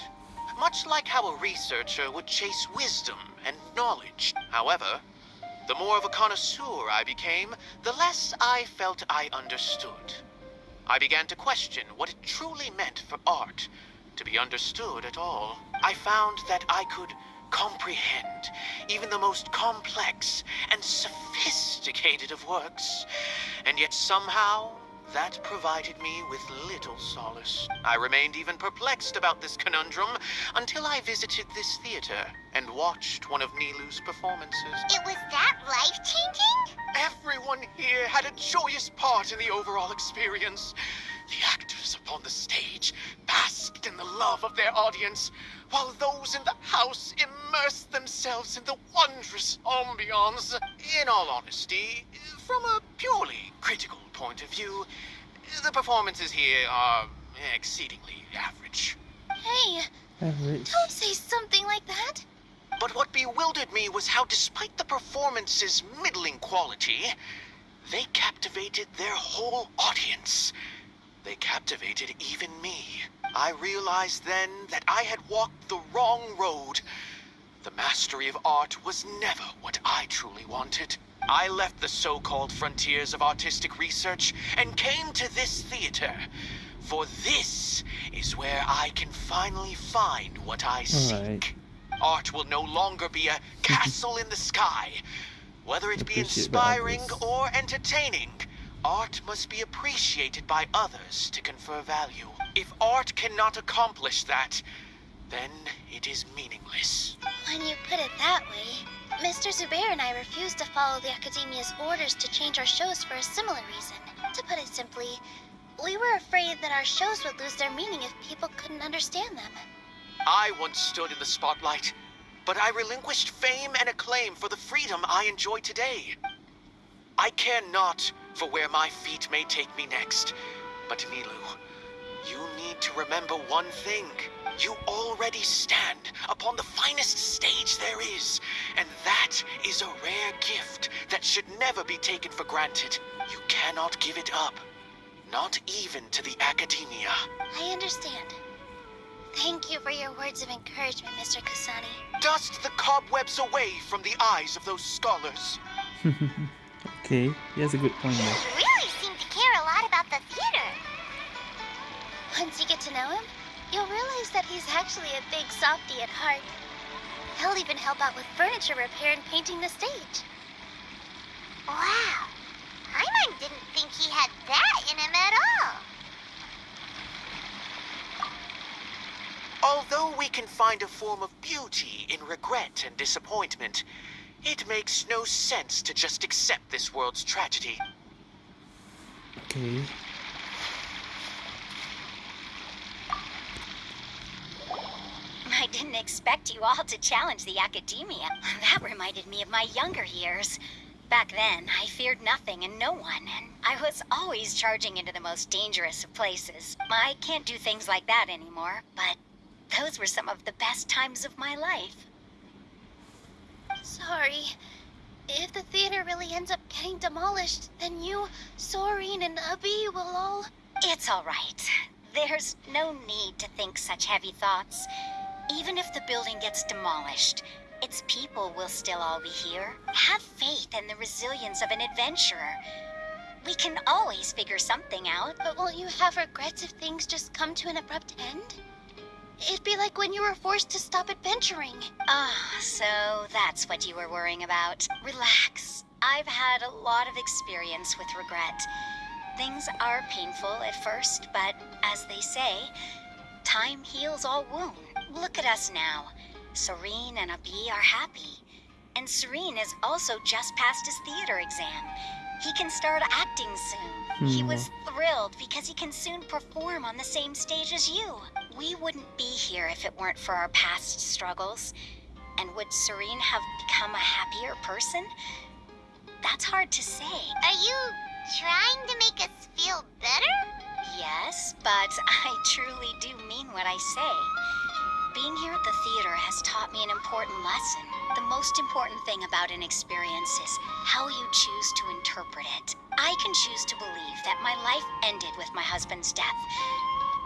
much like how a researcher would chase wisdom and knowledge. However, the more of a connoisseur I became, the less I felt I understood. I began to question what it truly meant for art to be understood at all. I found that I could comprehend even the most complex and sophisticated of works, and yet somehow that provided me with little solace. I remained even perplexed about this conundrum until I visited this theater and watched one of Nilou's performances. It was that life-changing? Everyone here had a joyous part in the overall experience. The actors upon the stage basked in the love of their audience, while those in the house immersed themselves in the wondrous ambiance. In all honesty, from a purely critical point of view, the performances here are exceedingly average. Hey, Average. don't say something like that. But what bewildered me was how, despite the performance's middling quality, they captivated their whole audience. They captivated even me. I realized then that I had walked the wrong road. The mastery of art was never what I truly wanted. I left the so-called frontiers of artistic research and came to this theater. For this is where I can finally find what I seek. Alright. Art will no longer be a *laughs* castle in the sky. Whether it be inspiring or entertaining, art must be appreciated by others to confer value. If art cannot accomplish that, then it is meaningless. When you put it that way, Mr. Zubayr and I refused to follow the Academia's orders to change our shows for a similar reason. To put it simply, we were afraid that our shows would lose their meaning if people couldn't understand them. I once stood in the spotlight, but I relinquished fame and acclaim for the freedom I enjoy today. I care not for where my feet may take me next, but Nilou, you need to remember one thing. You already stand upon the finest stage there is, and that is a rare gift that should never be taken for granted. You cannot give it up, not even to the Academia. I understand. Thank you for your words of encouragement, Mr. Kusayla. Dust the cobwebs away from the eyes of those scholars. *laughs* okay, he has a good point there. You really seem to care a lot about the theater. Once you get to know him, you'll realize that he's actually a big softy at heart. He'll even help out with furniture repair and painting the stage. Wow. Paimon didn't think he had that in him at all. Although we can find a form of beauty in regret and disappointment, it makes no sense to just accept this world's tragedy. Okay. I didn't expect you all to challenge the academia. That reminded me of my younger years. Back then, I feared nothing and no one, and I was always charging into the most dangerous of places. I can't do things like that anymore, but those were some of the best times of my life. Sorry. If the theater really ends up getting demolished, then you, Soren, and Ubby will all... It's all right. There's no need to think such heavy thoughts. Even if the building gets demolished, its people will still all be here. Have faith in the resilience of an adventurer. We can always figure something out. But won't you have regrets if things just come to an abrupt end? It'd be like when you were forced to stop adventuring. Ah, so that's what you were worrying about. Relax. I've had a lot of experience with regret. Things are painful at first, but as they say, time heals all wound. Look at us now. Serene and Abi are happy. And Serene has also just passed his theater exam. He can start acting soon. He Hmm. was thrilled because he can soon perform on the same stage as you. We wouldn't be here if it weren't for our past struggles. And would Serene have become a happier person? That's hard to say. Are you trying to make us feel better? Yes, but I truly do mean what I say. Being here at the theater has taught me an important lesson. The most important thing about an experience is how you choose to interpret it. I can choose to believe that my life ended with my husband's death.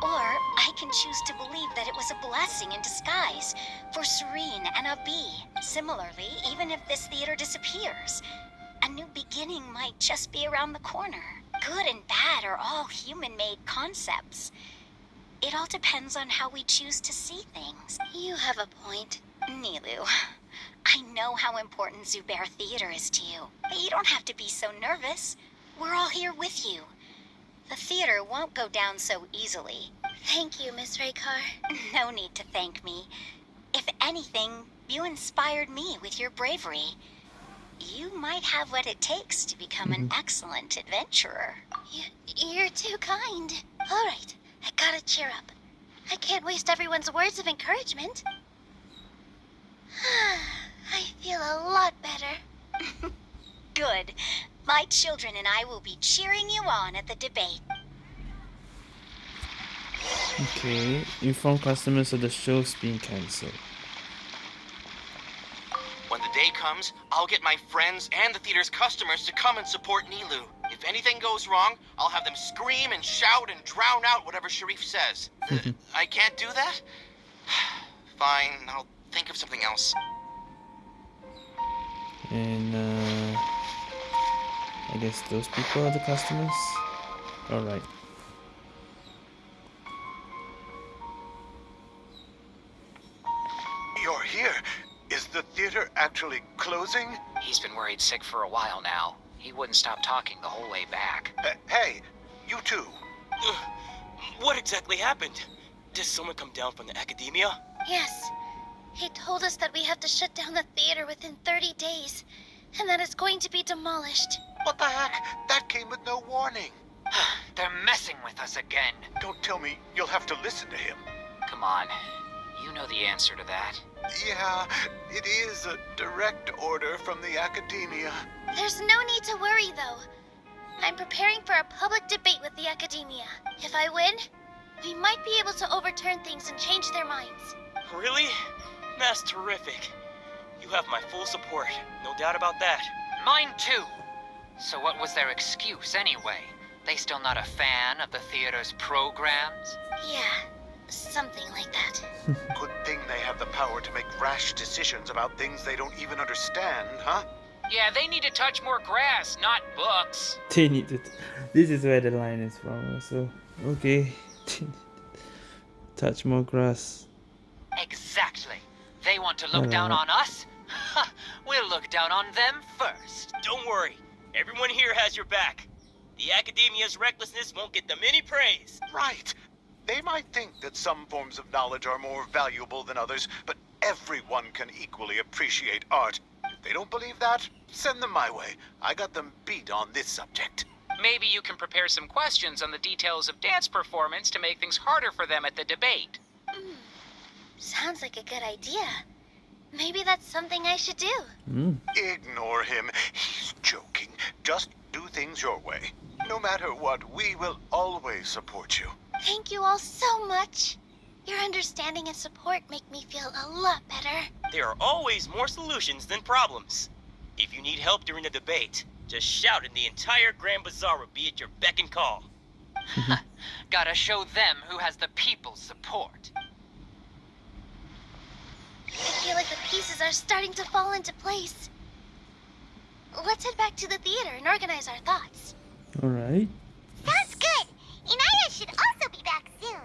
Or I can choose to believe that it was a blessing in disguise for Serene and Abi. Similarly, even if this theater disappears, a new beginning might just be around the corner. Good and bad are all human made concepts. It all depends on how we choose to see things. You have a point. Nilou, I know how important Zubayr Theater is to you, but you don't have to be so nervous. We're all here with you. The theater won't go down so easily. Thank you, Miss Raykar. No need to thank me. If anything, you inspired me with your bravery. You might have what it takes to become an mm-hmm. excellent adventurer. You, you're too kind. All right, I gotta cheer up. I can't waste everyone's words of encouragement. *sighs* I feel a lot better. *laughs* Good. My children and I will be cheering you on at the debate. Okay, inform customers of the show's being cancelled. When the day comes, I'll get my friends and the theater's customers to come and support Nilou. If anything goes wrong, I'll have them scream and shout and drown out whatever Sharif says. Uh, *laughs* I can't do that? *sighs* Fine, I'll think of something else. And uh, I guess those people are the customers. All right. You're here. Is the theater actually closing? He's been worried sick for a while now. He wouldn't stop talking the whole way back. Uh, hey, you two. Ugh, What exactly happened? Did someone come down from the academia? Yes. He told us that we have to shut down the theater within 30 days, and that it's going to be demolished. What the heck? That came with no warning. *sighs* They're messing with us again. Don't tell me you'll have to listen to him. Come on. You know the answer to that. Yeah, it is a direct order from the academia. There's no need to worry, though. I'm preparing for a public debate with the academia. If I win, we might be able to overturn things and change their minds. Really? That's terrific. You have my full support, no doubt about that. Mine too. So what was their excuse anyway? They still not a fan of the theater's programs? Yeah, something like that. *laughs* Good thing they have the power to make rash decisions about things they don't even understand, huh? Yeah, they need to touch more grass, not books. *laughs* They need to. This is where the line is from. So okay. *laughs* Touch more grass. Exactly. They want to look down Alright. on us? *laughs* We'll look down on them first. Don't worry, everyone here has your back. The academia's recklessness won't get them any praise. Right. They might think that some forms of knowledge are more valuable than others, but everyone can equally appreciate art. If they don't believe that, send them my way. I got them beat on this subject. Maybe you can prepare some questions on the details of dance performance to make things harder for them at the debate. Sounds like a good idea. Maybe that's something I should do. Mm. Ignore him. He's joking. Just do things your way. No matter what, we will always support you. Thank you all so much. Your understanding and support make me feel a lot better. There are always more solutions than problems. If you need help during the debate, just shout and the entire Grand Bazaar will be at your beck and call. *laughs* Gotta show them who has the people's support. I feel like the pieces are starting to fall into place. Let's head back to the theater and organize our thoughts. All right. Sounds good. Inaya should also be back soon.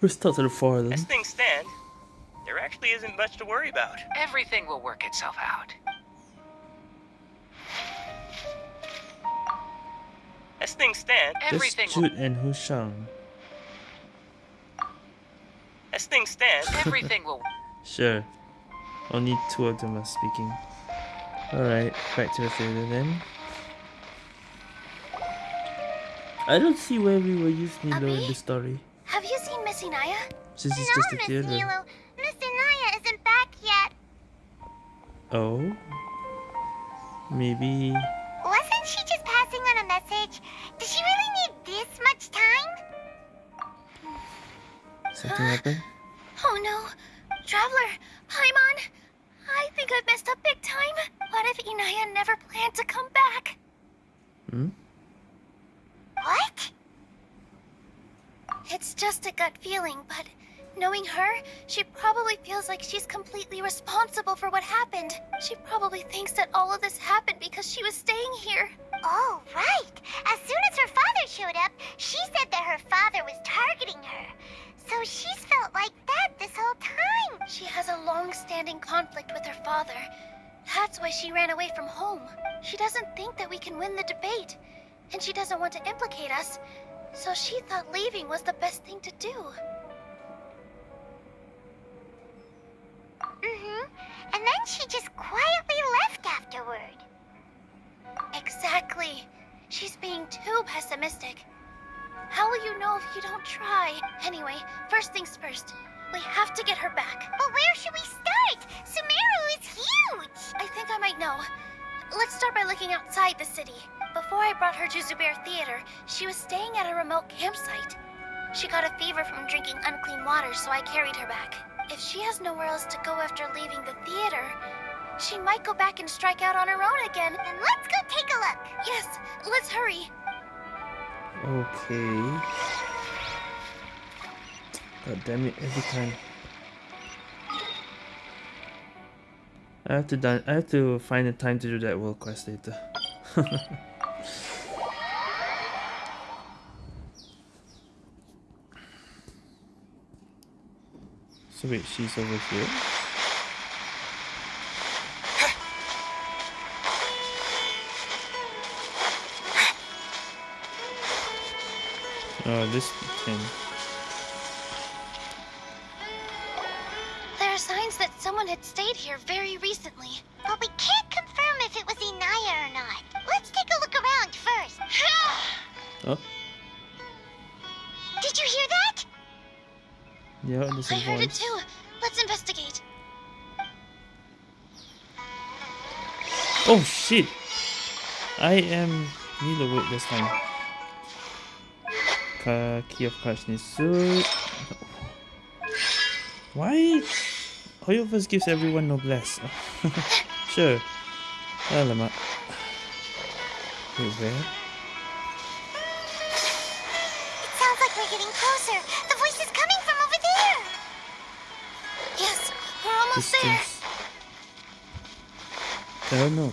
Let's talk to the four them. As things stand, there actually isn't much to worry about. Everything will work itself out. As things stand, Everything Just will, Jude and Hushang. as things stand, everything will *laughs* Sure. Only two of them are speaking. Alright, back to the theater then. I don't see where we were used Nilo in Abi? the story. Have you seen Miss Inaya? Since it's just a theater. Miss Inaya isn't back yet. Oh? Maybe. Wasn't she just passing on a message? Does she really need this much time? Something *gasps* happened? Oh no. Traveler, Paimon, I think I've messed up big time. What if Inaya never planned to come back? Hmm? What? It's just a gut feeling, but knowing her, she probably feels like she's completely responsible for what happened. She probably thinks that all of this happened because she was staying here. Oh, right. As soon as her father showed up, she said that her father was targeting her. So she's felt like that this whole time. She has a long-standing conflict with her father. That's why she ran away from home. She doesn't think that we can win the debate. And she doesn't want to implicate us. So she thought leaving was the best thing to do. Mm-hmm. And then she just quietly left afterward. Exactly. She's being too pessimistic. How will you know if you don't try? Anyway, first things first. We have to get her back. But where should we start? Sumeru is huge! I think I might know. Let's start by looking outside the city. Before I brought her to Zubayr Theater, she was staying at a remote campsite. She got a fever from drinking unclean water, so I carried her back. If she has nowhere else to go after leaving the theater, she might go back and strike out on her own again. Then let's go take a look. Yes, let's hurry. Okay. God damn it, every time. I have to done I have to find the time to do that world quest later. *laughs* so wait, she's over here? Oh, this thing. There are signs that someone had stayed here very recently. But we can't yeah, there's a I heard it too. Let's investigate. Oh shit! I am Nilo wait this time. Ka key of cards needs suit. Why? Hoyoverse gives everyone noblesse. *laughs* sure. Alamak. Wait, where? I don't know.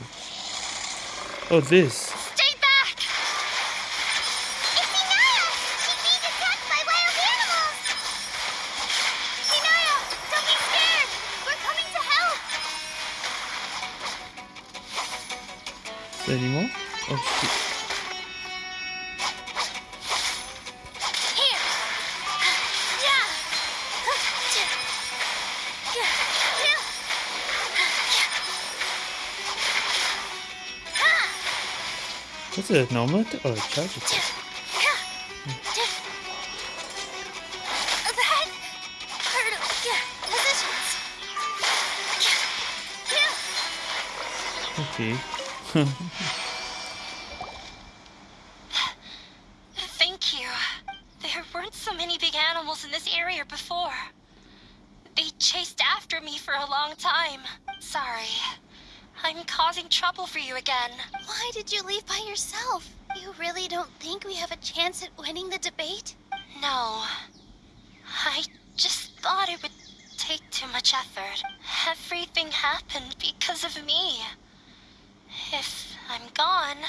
Oh, this. Normal or charge attack? Okay. Thank you. There weren't so many big animals in this area before. They chased after me for a long time. Sorry. I'm causing trouble for you again. Why did you leave by yourself? You really don't think we have a chance at winning the debate? No. I just thought it would take too much effort. Everything happened because of me. If I'm gone,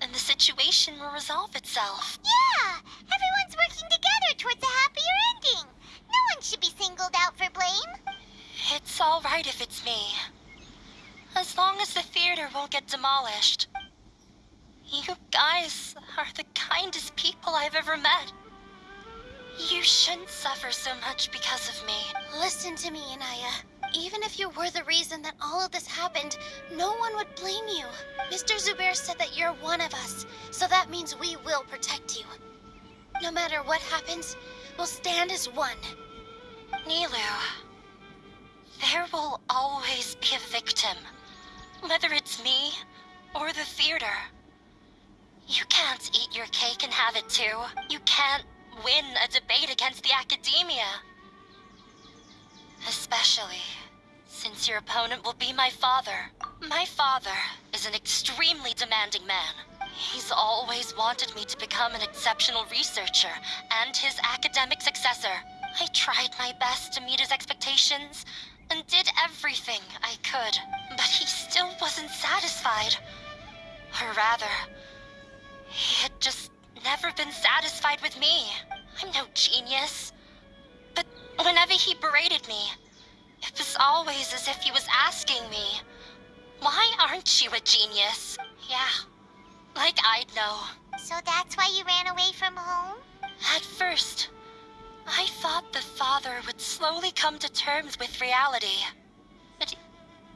then the situation will resolve itself. Yeah! Everyone's working together towards a happier ending. No one should be singled out for blame. It's all right if it's me. As long as the theater won't get demolished. You guys are the kindest people I've ever met. You shouldn't suffer so much because of me. Listen to me, Inaya. Even if you were the reason that all of this happened, no one would blame you. Mr. Zubayr said that you're one of us, so that means we will protect you. No matter what happens, we'll stand as one. Nilou, there will always be a victim. Whether it's me or the theater. You can't eat your cake and have it too. You can't win a debate against the academia. Especially since your opponent will be my father. My father is an extremely demanding man. He's always wanted me to become an exceptional researcher and his academic successor. I tried my best to meet his expectations and did everything I could, but he still wasn't satisfied. Or rather, He had just never been satisfied with me. I'm no genius. But whenever he berated me, it was always as if he was asking me, Why aren't you a genius? Yeah, like I'd know. So that's why you ran away from home? At first, I thought the father would slowly come to terms with reality. But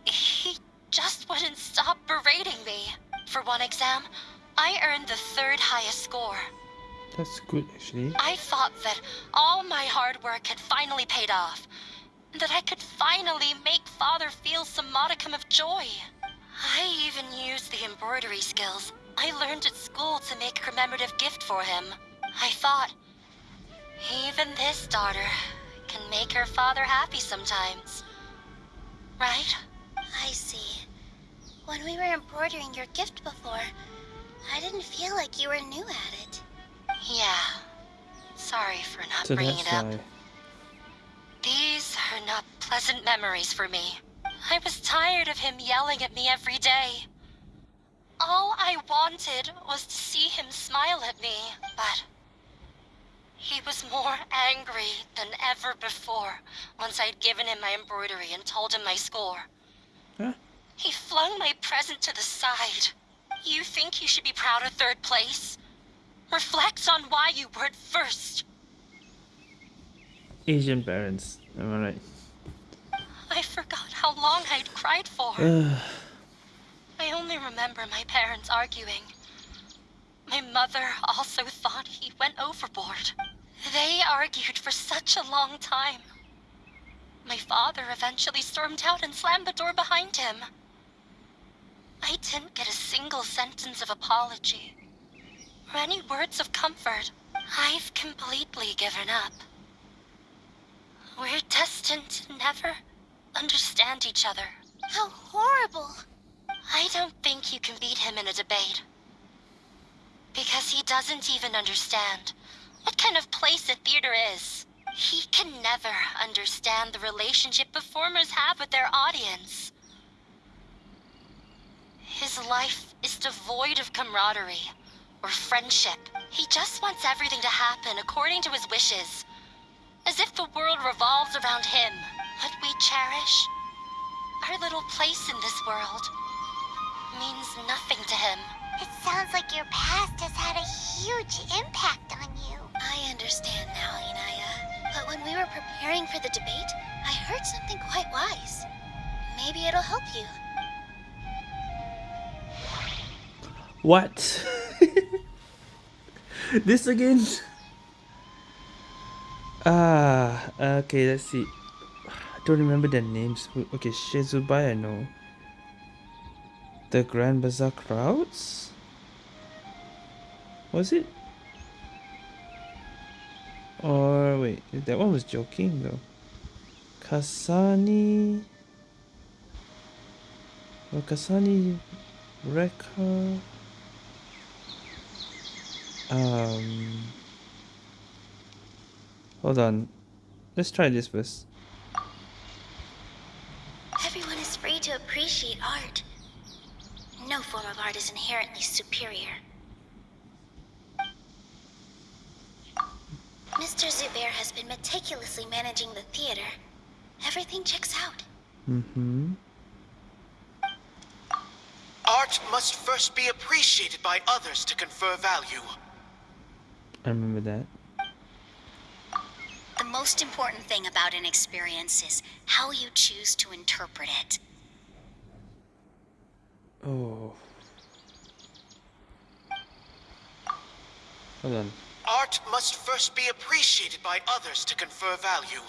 he just wouldn't stop berating me. For one exam, I earned the third highest score. That's good actually. I thought that all my hard work had finally paid off. That I could finally make father feel some modicum of joy. I even used the embroidery skills I learned at school to make a commemorative gift for him. I thought, even this daughter can make her father happy sometimes. Right? I see. When we were embroidering your gift before, I didn't feel like you were new at it. Yeah. Sorry for not So bringing it up. why. These are not pleasant memories for me. I was tired of him yelling at me every day. All I wanted was to see him smile at me, but he was more angry than ever before once I'd given him my embroidery and told him my score. Huh? He flung my present to the side. You think you should be proud of third place? Reflect on why you weren't first. Asian parents. Am I right? I forgot how long I'd cried for. *sighs* I only remember my parents arguing. My mother also thought he went overboard. They argued for such a long time. My father eventually stormed out and slammed the door behind him. I didn't get a single sentence of apology or any words of comfort. I've completely given up. We're destined to never understand each other. How horrible! I don't think you can beat him in a debate. Because he doesn't even understand what kind of place a theater is. He can never understand the relationship performers have with their audience. His life is devoid of camaraderie or friendship. He just wants everything to happen according to his wishes. As if the world revolves around him. What we cherish, our little place in this world, means nothing to him. It sounds like your past has had a huge impact on you. I understand now, Inaya. But when we were preparing for the debate, I heard something quite wise. Maybe it'll help you. What? this again? Ah, okay, let's see. I don't remember their names. Okay, Shizubai, I know. The Grand Bazaar crowds? Was it? Or wait, that one was joking though. Kusayla. Well, Kusayla, Rekha. Um. Hold on. Let's try this first. Everyone is free to appreciate art. No form of art is inherently superior. Mr. Zubayr has been meticulously managing the theater. Everything checks out. Mm-hmm. Art must first be appreciated by others to confer value. I remember that. The most important thing about an experience is how you choose to interpret it. Oh. Hold on. Art must first be appreciated by others to confer value.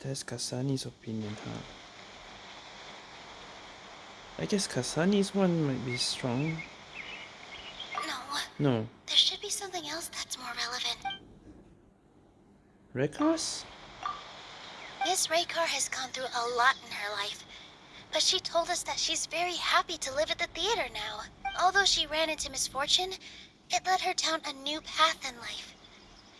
That's Kusayla's opinion, huh? I guess Kusayla's one might be strong. No, there should be something else that's more relevant. Rekha's? Miss Raykar has gone through a lot in her life, but she told us that she's very happy to live at the theater now. Although she ran into misfortune, it led her down a new path in life.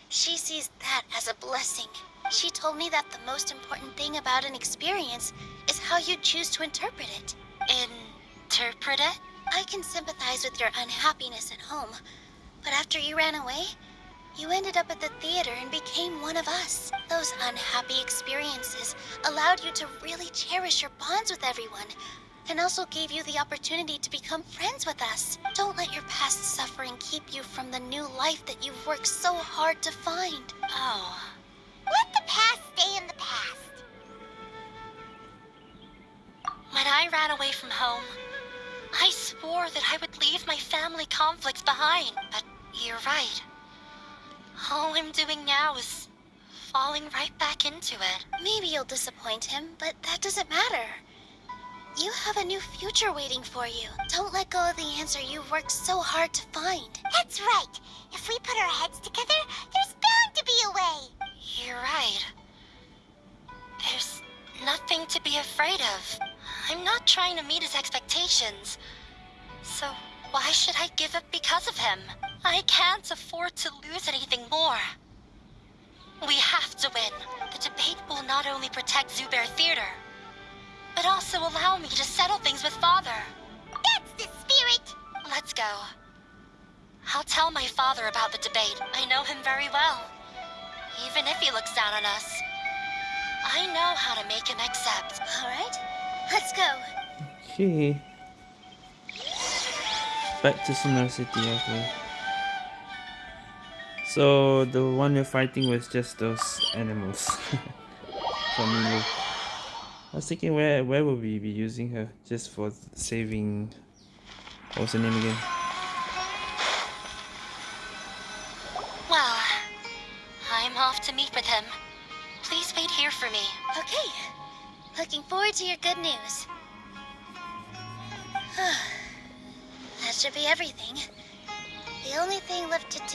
She sees that as a blessing. She told me that the most important thing about an experience is how you choose to interpret it. Interpret it? I can sympathize with your unhappiness at home, but after you ran away, you ended up at the theater and became one of us. Those unhappy experiences allowed you to really cherish your bonds with everyone, and also gave you the opportunity to become friends with us. Don't let your past suffering keep you from the new life that you've worked so hard to find. Oh. Let the past stay in the past. When I ran away from home, I swore that I would leave my family conflicts behind. But you're right. All I'm doing now is falling right back into it. Maybe you'll disappoint him, but that doesn't matter. You have a new future waiting for you. Don't let go of the answer you've worked so hard to find. That's right. If we put our heads together, there's bound to be a way. You're right. There's nothing to be afraid of. I'm not trying to meet his expectations. So why should I give up because of him? I can't afford to lose anything more. We have to win. The debate will not only protect Zubayr Theater, but also allow me to settle things with Father. That's the spirit! Let's go. I'll tell my father about the debate. I know him very well. Even if he looks down on us, I know how to make him accept. Alright, let's go. Okay. Back to Sumeru City, okay. So the one we're fighting was just those animals. *laughs* For me. I was thinking where where would we be using her? Just for saving what was her name again?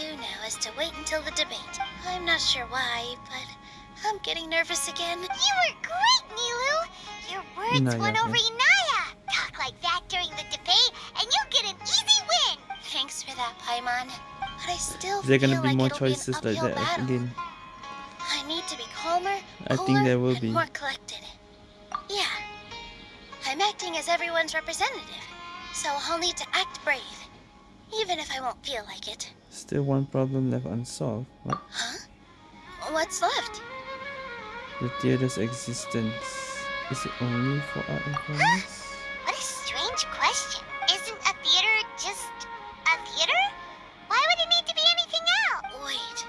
Do now is to wait until the debate. I'm not sure why, but I'm getting nervous again. You were great, Nilou! Your words Naya, won over yeah. Inaya! Talk like that during the debate, and you'll get an easy win! Thanks for that, Paimon. But I still Is there gonna feel be like more it'll be an choices like uphill that battle. again? I need to be calmer, I think cooler, there will and be. more collected. Yeah. I'm acting as everyone's representative, so I'll need to act brave. Even if I won't feel like it. Still one problem left unsolved. What? Huh? What's left? The theater's existence. Is it only for art and commerce? What a strange question. Isn't a theater just a theater? Why would it need to be anything else? Wait.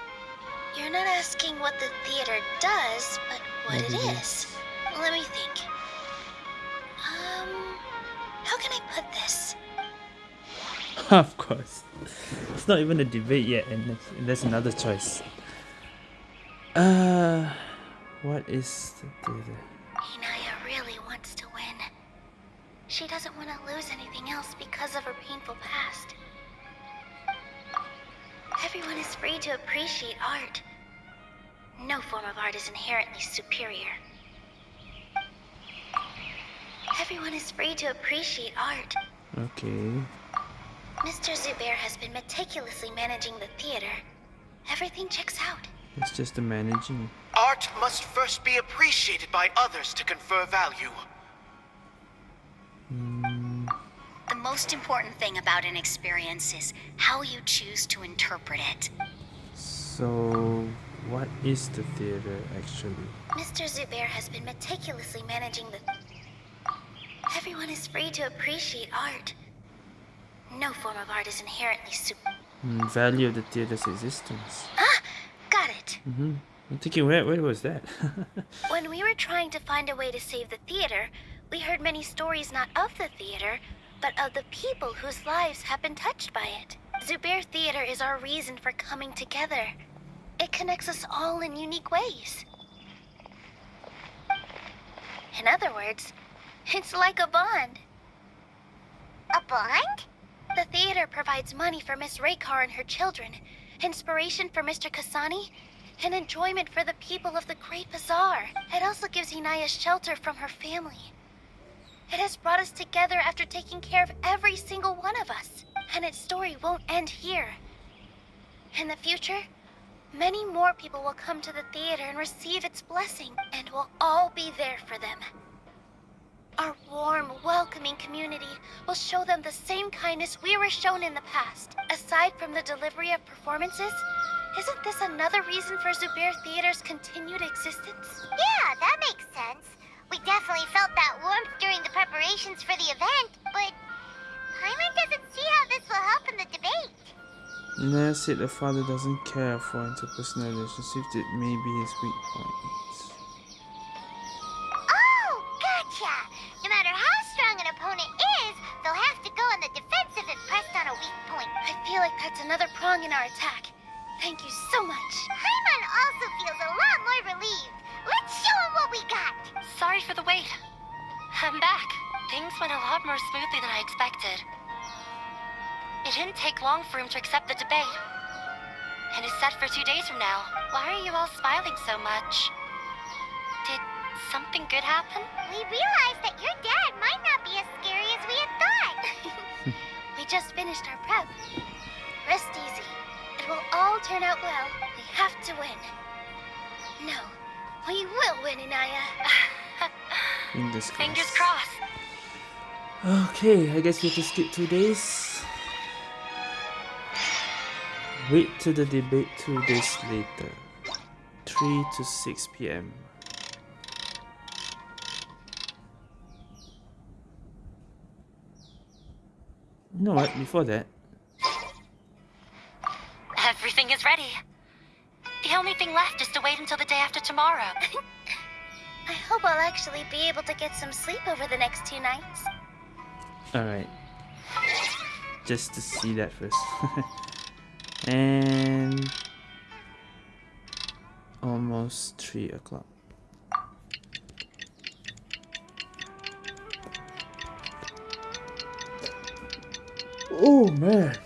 You're not asking what the theater does, but what What it it is. Let me think. Um, how can I put this? *laughs* of course. Not even a debate yet, and there's, another choice. Uh, what is the? Inaya really wants to win. She doesn't want to lose anything else because of her painful past. Everyone is free to appreciate art. No form of art is inherently superior. Everyone is free to appreciate art. Okay. Mr. Zubayr has been meticulously managing the theater. Everything checks out. It's just the managing. Art must first be appreciated by others to confer value. Hmm. The most important thing about an experience is how you choose to interpret it. So, what is the theater actually? Mr. Zubayr has been meticulously managing the... Everyone is free to appreciate art. No form of art is inherently super. Hmm, value of the theater's existence. Ah! Got it! Mm-hmm. I'm thinking, where, where was that? *laughs* When we were trying to find a way to save the theater, we heard many stories not of the theater, but of the people whose lives have been touched by it. Zubayr Theater is our reason for coming together. It connects us all in unique ways. In other words, it's like a bond. A bond? The theater provides money for Miss Raykar and her children, inspiration for Mr. Kusayla, and enjoyment for the people of the Great Bazaar. It also gives Inaya shelter from her family. It has brought us together after taking care of every single one of us, and its story won't end here. In the future, many more people will come to the theater and receive its blessing, and we'll all be there for them. Our warm, welcoming community will show them the same kindness we were shown in the past. Aside from the delivery of performances, isn't this another reason for Zubayr Theater's continued existence? Yeah, that makes sense. We definitely felt that warmth during the preparations for the event, but Paimon doesn't see how this will help in the debate. Naya said the father doesn't care for interpersonal relationships, it may be his weak point. Oh, gotcha! No matter how strong an opponent is, they'll have to go on the defensive if pressed on a weak point. I feel like that's another prong in our attack. Thank you so much. Paimon also feels a lot more relieved. Let's show him what we got. Sorry for the wait. I'm back. Things went a lot more smoothly than I expected. It didn't take long for him to accept the debate. And it's set for two days from now. Why are you all smiling so much? Did something good happen? We realized that your dad might not be as scary as we had thought. *laughs* *laughs* we just finished our prep. Rest easy. It will all turn out well. We have to win. No, we will win, Inaya. *laughs* Fingers crossed. Fingers crossed. Okay, I guess we have to skip two days. Wait to the debate two days later. 3 to 6 p.m. You know what, before that, Everything is ready. The only thing left is to wait until the day after tomorrow. *laughs* I hope I'll actually be able to get some sleep over the next two nights. alright. Just to see that first. *laughs* and almost 3 o'clock. Oh man.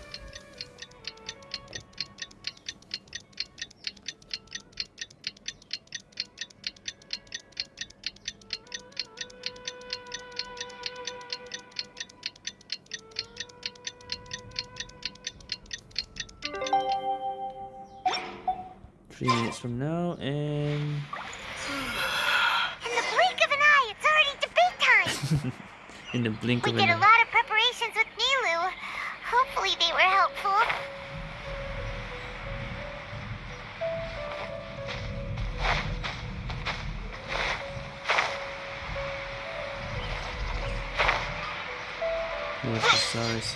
Three minutes from now, and *sighs* In the blink of an eye, it's already debate time. *laughs* in the blink we of an eye.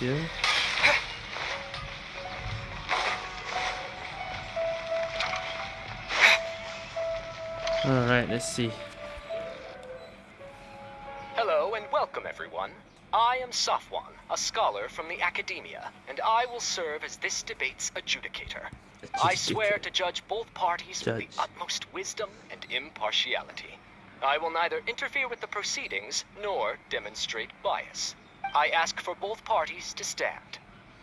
Here. Alright, let's see. Hello and welcome, everyone. I am Safwan, a scholar from the Academia, and I will serve as this debate's adjudicator. I swear to judge both parties with the utmost wisdom and impartiality. I will neither interfere with the proceedings nor demonstrate bias. I ask for both parties to stand.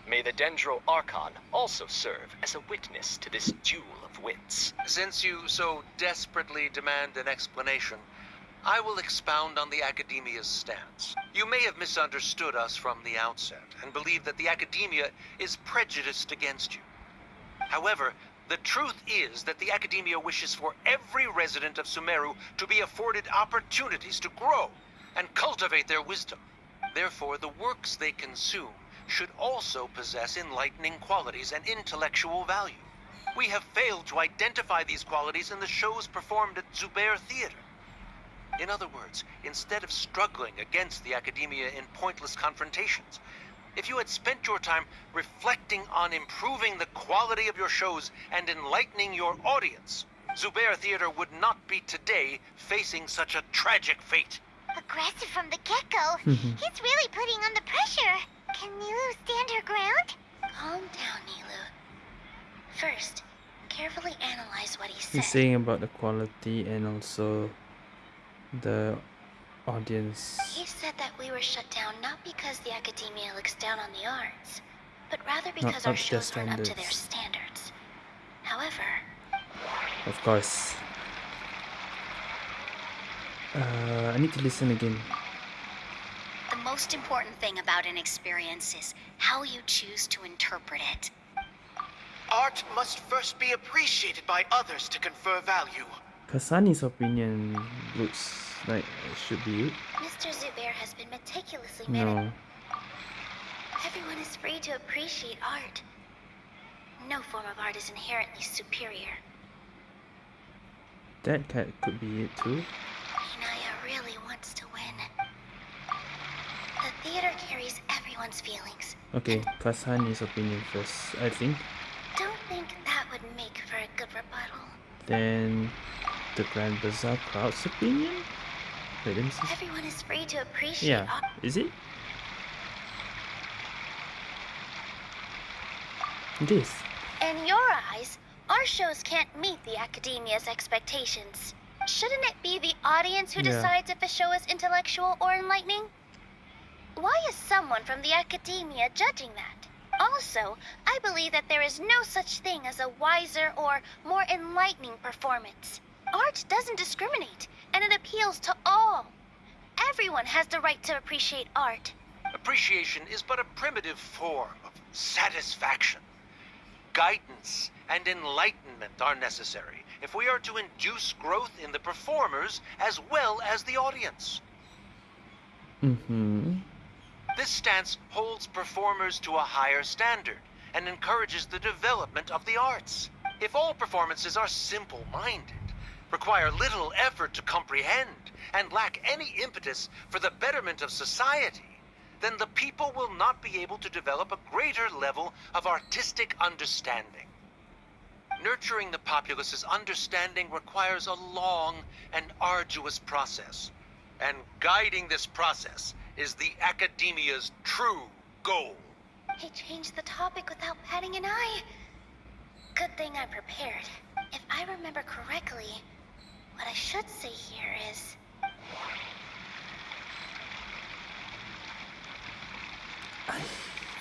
May the Dendro Archon also serve as a witness to this duel of wits. Since you so desperately demand an explanation, I will expound on the Academia's stance. You may have misunderstood us from the outset and believe that the Academia is prejudiced against you. However, the truth is that the Academia wishes for every resident of Sumeru to be afforded opportunities to grow and cultivate their wisdom. Therefore, the works they consume should also possess enlightening qualities and intellectual value. We have failed to identify these qualities in the shows performed at Zubayr Theater. In other words, instead of struggling against the Academia in pointless confrontations, if you had spent your time reflecting on improving the quality of your shows and enlightening your audience, Zubayr Theater would not be today facing such a tragic fate. Aggressive from the get-go. Mm-hmm. He's really putting on the pressure. Can Nilou stand her ground? Calm down, Nilou. First, carefully analyze what he He's saying about the quality and also the audience. He said that we were shut down not because the academia looks down on the arts, but rather because our up to their shows aren't up to their standards. standards. However, Of course. Uh, I need to listen again. The most important thing about an experience is how you choose to interpret it. Art must first be appreciated by others to confer value. Kusayla's opinion looks like it should be it. Mr. Zubayr has been meticulously managed. No. Everyone is free to appreciate art. No form of art is inherently superior. That cat could be it too. Really wants to win. The theater carries everyone's feelings. Okay, Kusayla's opinion first, I think. Don't think that would make for a good rebuttal. Then the Grand Bazaar crowd's opinion? Wait, let me see. Everyone is free to appreciate Yeah, is it? This. In your eyes, our shows can't meet the academia's expectations. Shouldn't it be the audience who Yeah. decides if a show is intellectual or enlightening? Why is someone from the academia judging that? Also, I believe that there is no such thing as a wiser or more enlightening performance. Art doesn't discriminate, and it appeals to all. Everyone has the right to appreciate art. Appreciation is but a primitive form of satisfaction. Guidance and enlightenment are necessary if we are to induce growth in the performers as well as the audience. Mm-hmm. This stance holds performers to a higher standard and encourages the development of the arts. If all performances are simple minded, require little effort to comprehend, and lack any impetus for the betterment of society, then the people will not be able to develop a greater level of artistic understanding. Nurturing the populace's understanding requires a long and arduous process, and guiding this process is the academia's true goal. He changed the topic without batting an eye. Good thing I'm prepared. If I remember correctly, what I should say here is I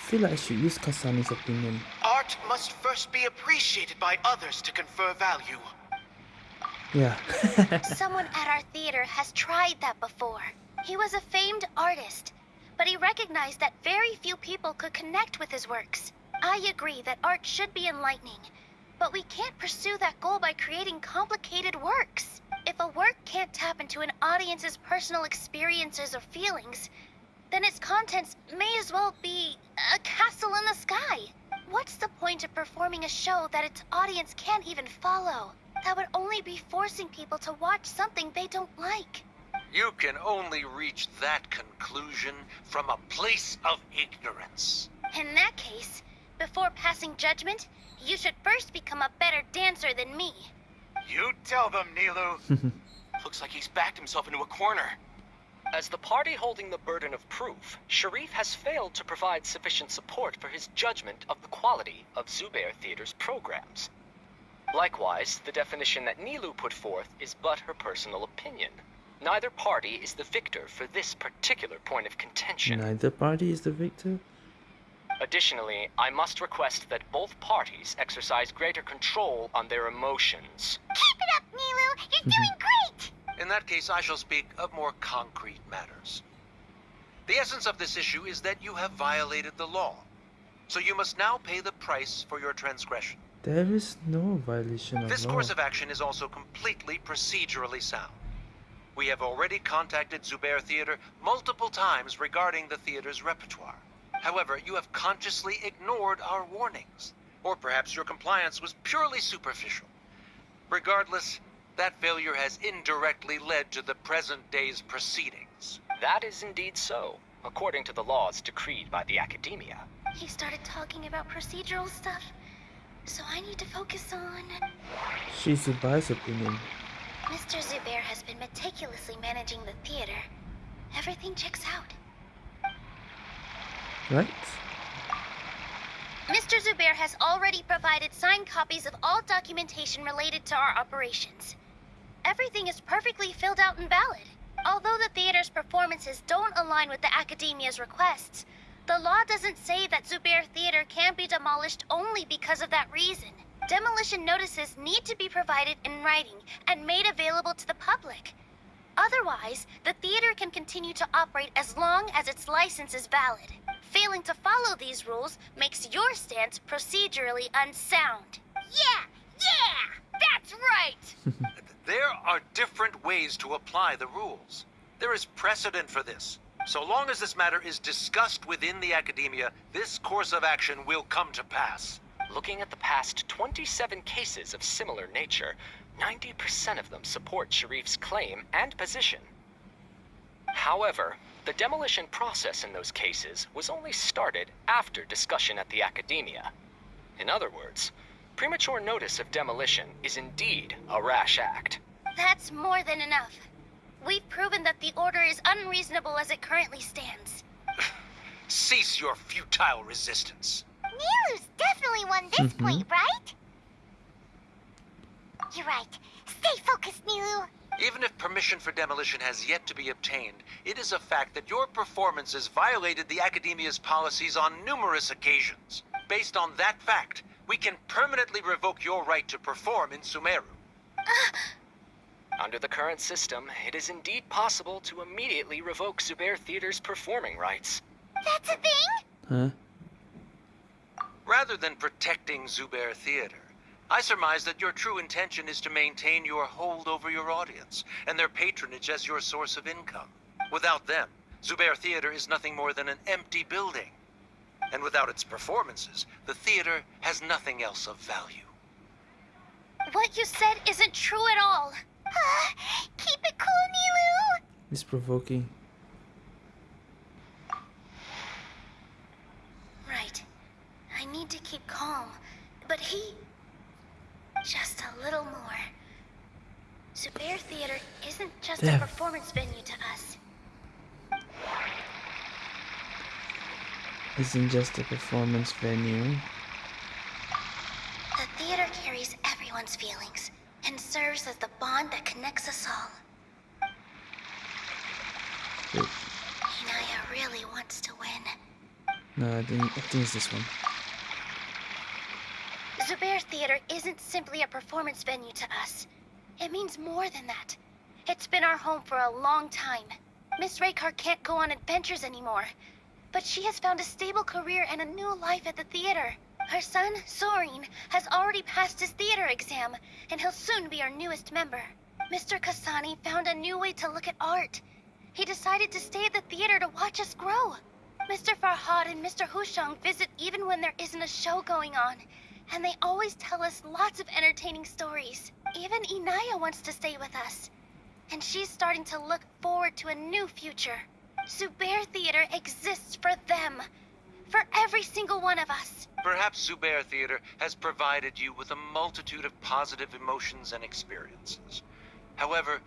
feel like I should use Kusayla's opinion. Art must first be appreciated by others to confer value. Yeah. *laughs* someone at our theater has tried that before. He was a famed artist, but he recognized that very few people could connect with his works. I agree that art should be enlightening, but we can't pursue that goal by creating complicated works. If a work can't tap into an audience's personal experiences or feelings, then its contents may as well be a castle in the sky. What's the point of performing a show that its audience can't even follow? That would only be forcing people to watch something they don't like. You can only reach that conclusion from a place of ignorance. In that case, before passing judgment, you should first become a better dancer than me. You tell them, Nilou. *laughs* Looks like he's backed himself into a corner. As the party holding the burden of proof, Sharif has failed to provide sufficient support for his judgment of the quality of Zubayr Theater's programs. Likewise, the definition that Nilou put forth is but her personal opinion. Neither party is the victor for this particular point of contention. Neither party is the victor. Additionally, I must request that both parties exercise greater control on their emotions. Keep it up, Nilou! You're mm-hmm. doing great! In that case, I shall speak of more concrete matters. The essence of this issue is that you have violated the law, so you must now pay the price for your transgression. There is no violation of This law. course of action is also completely procedurally sound. We have already contacted Zubayr Theater multiple times regarding the theater's repertoire. However, you have consciously ignored our warnings, or perhaps your compliance was purely superficial. Regardless, that failure has indirectly led to the present day's proceedings. That is indeed so, according to the laws decreed by the Academia. He started talking about procedural stuff, so I need to focus on. She's Zubayr's opinion. Mr. Zubayr has been meticulously managing the theater. Everything checks out. Right? Mr. Zubayr has already provided signed copies of all documentation related to our operations. Everything is perfectly filled out and valid. Although the theater's performances don't align with the Academia's requests, the law doesn't say that Zubayr Theater can be demolished only because of that reason. Demolition notices need to be provided in writing and made available to the public. Otherwise, the theater can continue to operate as long as its license is valid. Failing to follow these rules makes your stance procedurally unsound. Yeah, yeah! That's right! *laughs* There are different ways to apply the rules. There is precedent for this. So long as this matter is discussed within the academia, this course of action will come to pass. Looking at the past 27 cases of similar nature, 90% of them support Sharif's claim and position. However, the demolition process in those cases was only started after discussion at the academia. In other words, premature notice of demolition is indeed a rash act. That's more than enough. We've proven that the order is unreasonable as it currently stands. *sighs* Cease your futile resistance. Nilou's definitely won this Mhm. point, right? You're right. Stay focused, Nilou. Even if permission for demolition has yet to be obtained, it is a fact that your performances violated the Academia's policies on numerous occasions. Based on that fact, we can permanently revoke your right to perform in Sumeru. *sighs* Under the current system, it is indeed possible to immediately revoke Zubayr Theater's performing rights. That's a thing? Huh? Rather than protecting Zubayr Theater, I surmise that your true intention is to maintain your hold over your audience and their patronage as your source of income. Without them, Zubayr Theater is nothing more than an empty building. And without its performances, the theater has nothing else of value. What you said isn't true at all. Ah, keep it cool, Nilou. It's provoking. Right. I need to keep calm. But he... Just a little more. Zubayr Theater isn't just Damn. a performance venue to us. Isn't just a performance venue. The theater carries everyone's feelings and serves as the bond that connects us all. Wait, really wants to win. no, I think I think it's this one. Zubayr Theater isn't simply a performance venue to us. It means more than that. It's been our home for a long time. Miss Raykar can't go on adventures anymore. But she has found a stable career and a new life at the theater. Her son, Sorin, has already passed his theater exam, and he'll soon be our newest member. Mr. Kusayla found a new way to look at art. He decided to stay at the theater to watch us grow. Mr. Farhad and Mr. Hushang visit even when there isn't a show going on, and they always tell us lots of entertaining stories. Even Inaya wants to stay with us, and she's starting to look forward to a new future. Zubayr Theater exists for them, for every single one of us. Perhaps Zubayr Theater has provided you with a multitude of positive emotions and experiences. However,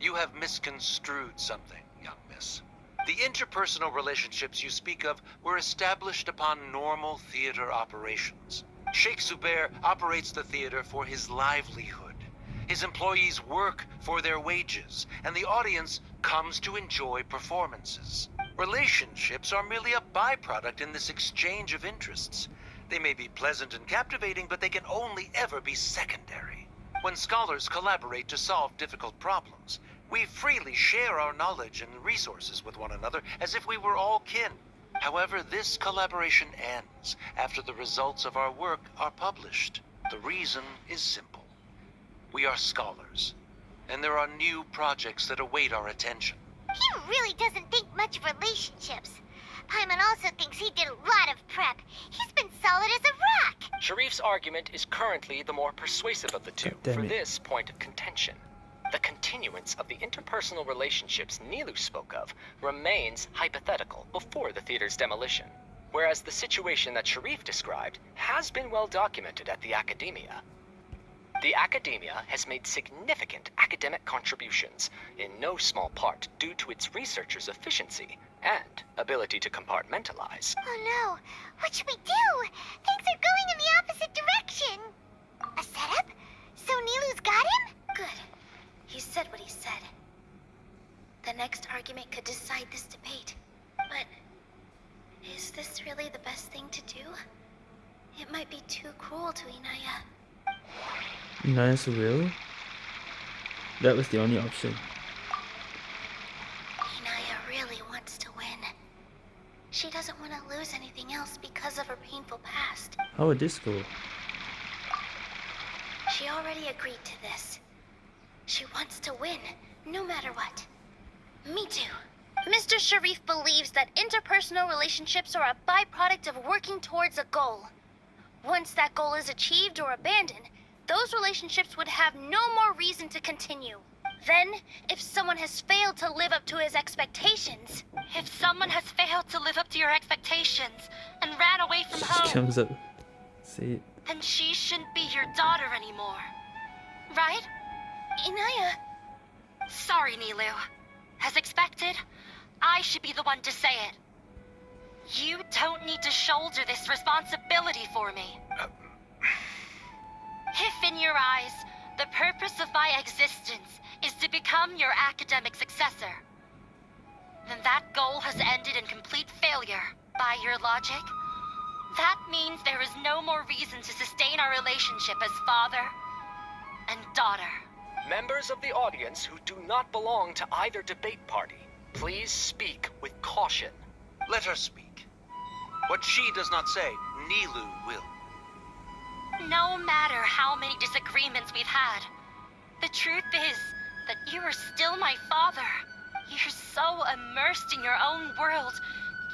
you have misconstrued something, young miss. The interpersonal relationships you speak of were established upon normal theater operations. Sheikh Zubayr operates the theater for his livelihood. His employees work for their wages, and the audience comes to enjoy performances. Relationships are merely a byproduct in this exchange of interests. They may be pleasant and captivating, but they can only ever be secondary. When scholars collaborate to solve difficult problems, we freely share our knowledge and resources with one another as if we were all kin. However, this collaboration ends after the results of our work are published. The reason is simple. We are scholars, and there are new projects that await our attention. He really doesn't think much of relationships. Paimon also thinks he did a lot of prep. He's been solid as a rock. Sharif's argument is currently the more persuasive of the two for it. this point of contention. The continuance of the interpersonal relationships Nilou spoke of remains hypothetical before the theater's demolition, whereas the situation that Sharif described has been well documented at the academia. The academia has made significant academic contributions, in no small part due to its researchers' efficiency and ability to compartmentalize. Oh no, what should we do? Things are going in the opposite direction. A setup? So Nilou's got him? Good. He said what he said. The next argument could decide this debate. But is this really the best thing to do? It might be too cruel to Inaya. Nice will. That was the only option. Inaya really wants to win. She doesn't want to lose anything else because of her painful past. How would this go? She already agreed to this. She wants to win, no matter what. Me too. Mr. Sharif believes that interpersonal relationships are a byproduct of working towards a goal. Once that goal is achieved or abandoned, those relationships would have no more reason to continue. Then, if someone has failed to live up to his expectations... If someone has failed to live up to your expectations and ran away from She home, comes up. Say it. then she shouldn't be your daughter anymore. Right? Inaya... Sorry, Nilou. As expected, I should be the one to say it. You don't need to shoulder this responsibility for me. Uh, If in your eyes, the purpose of my existence is to become your academic successor, then that goal has ended in complete failure. By your logic, that means there is no more reason to sustain our relationship as father and daughter. Members of the audience who do not belong to either debate party, please speak with caution. Let her speak. What she does not say, Nilou will. No matter how many disagreements we've had, the truth is that you are still my father. You're so immersed in your own world,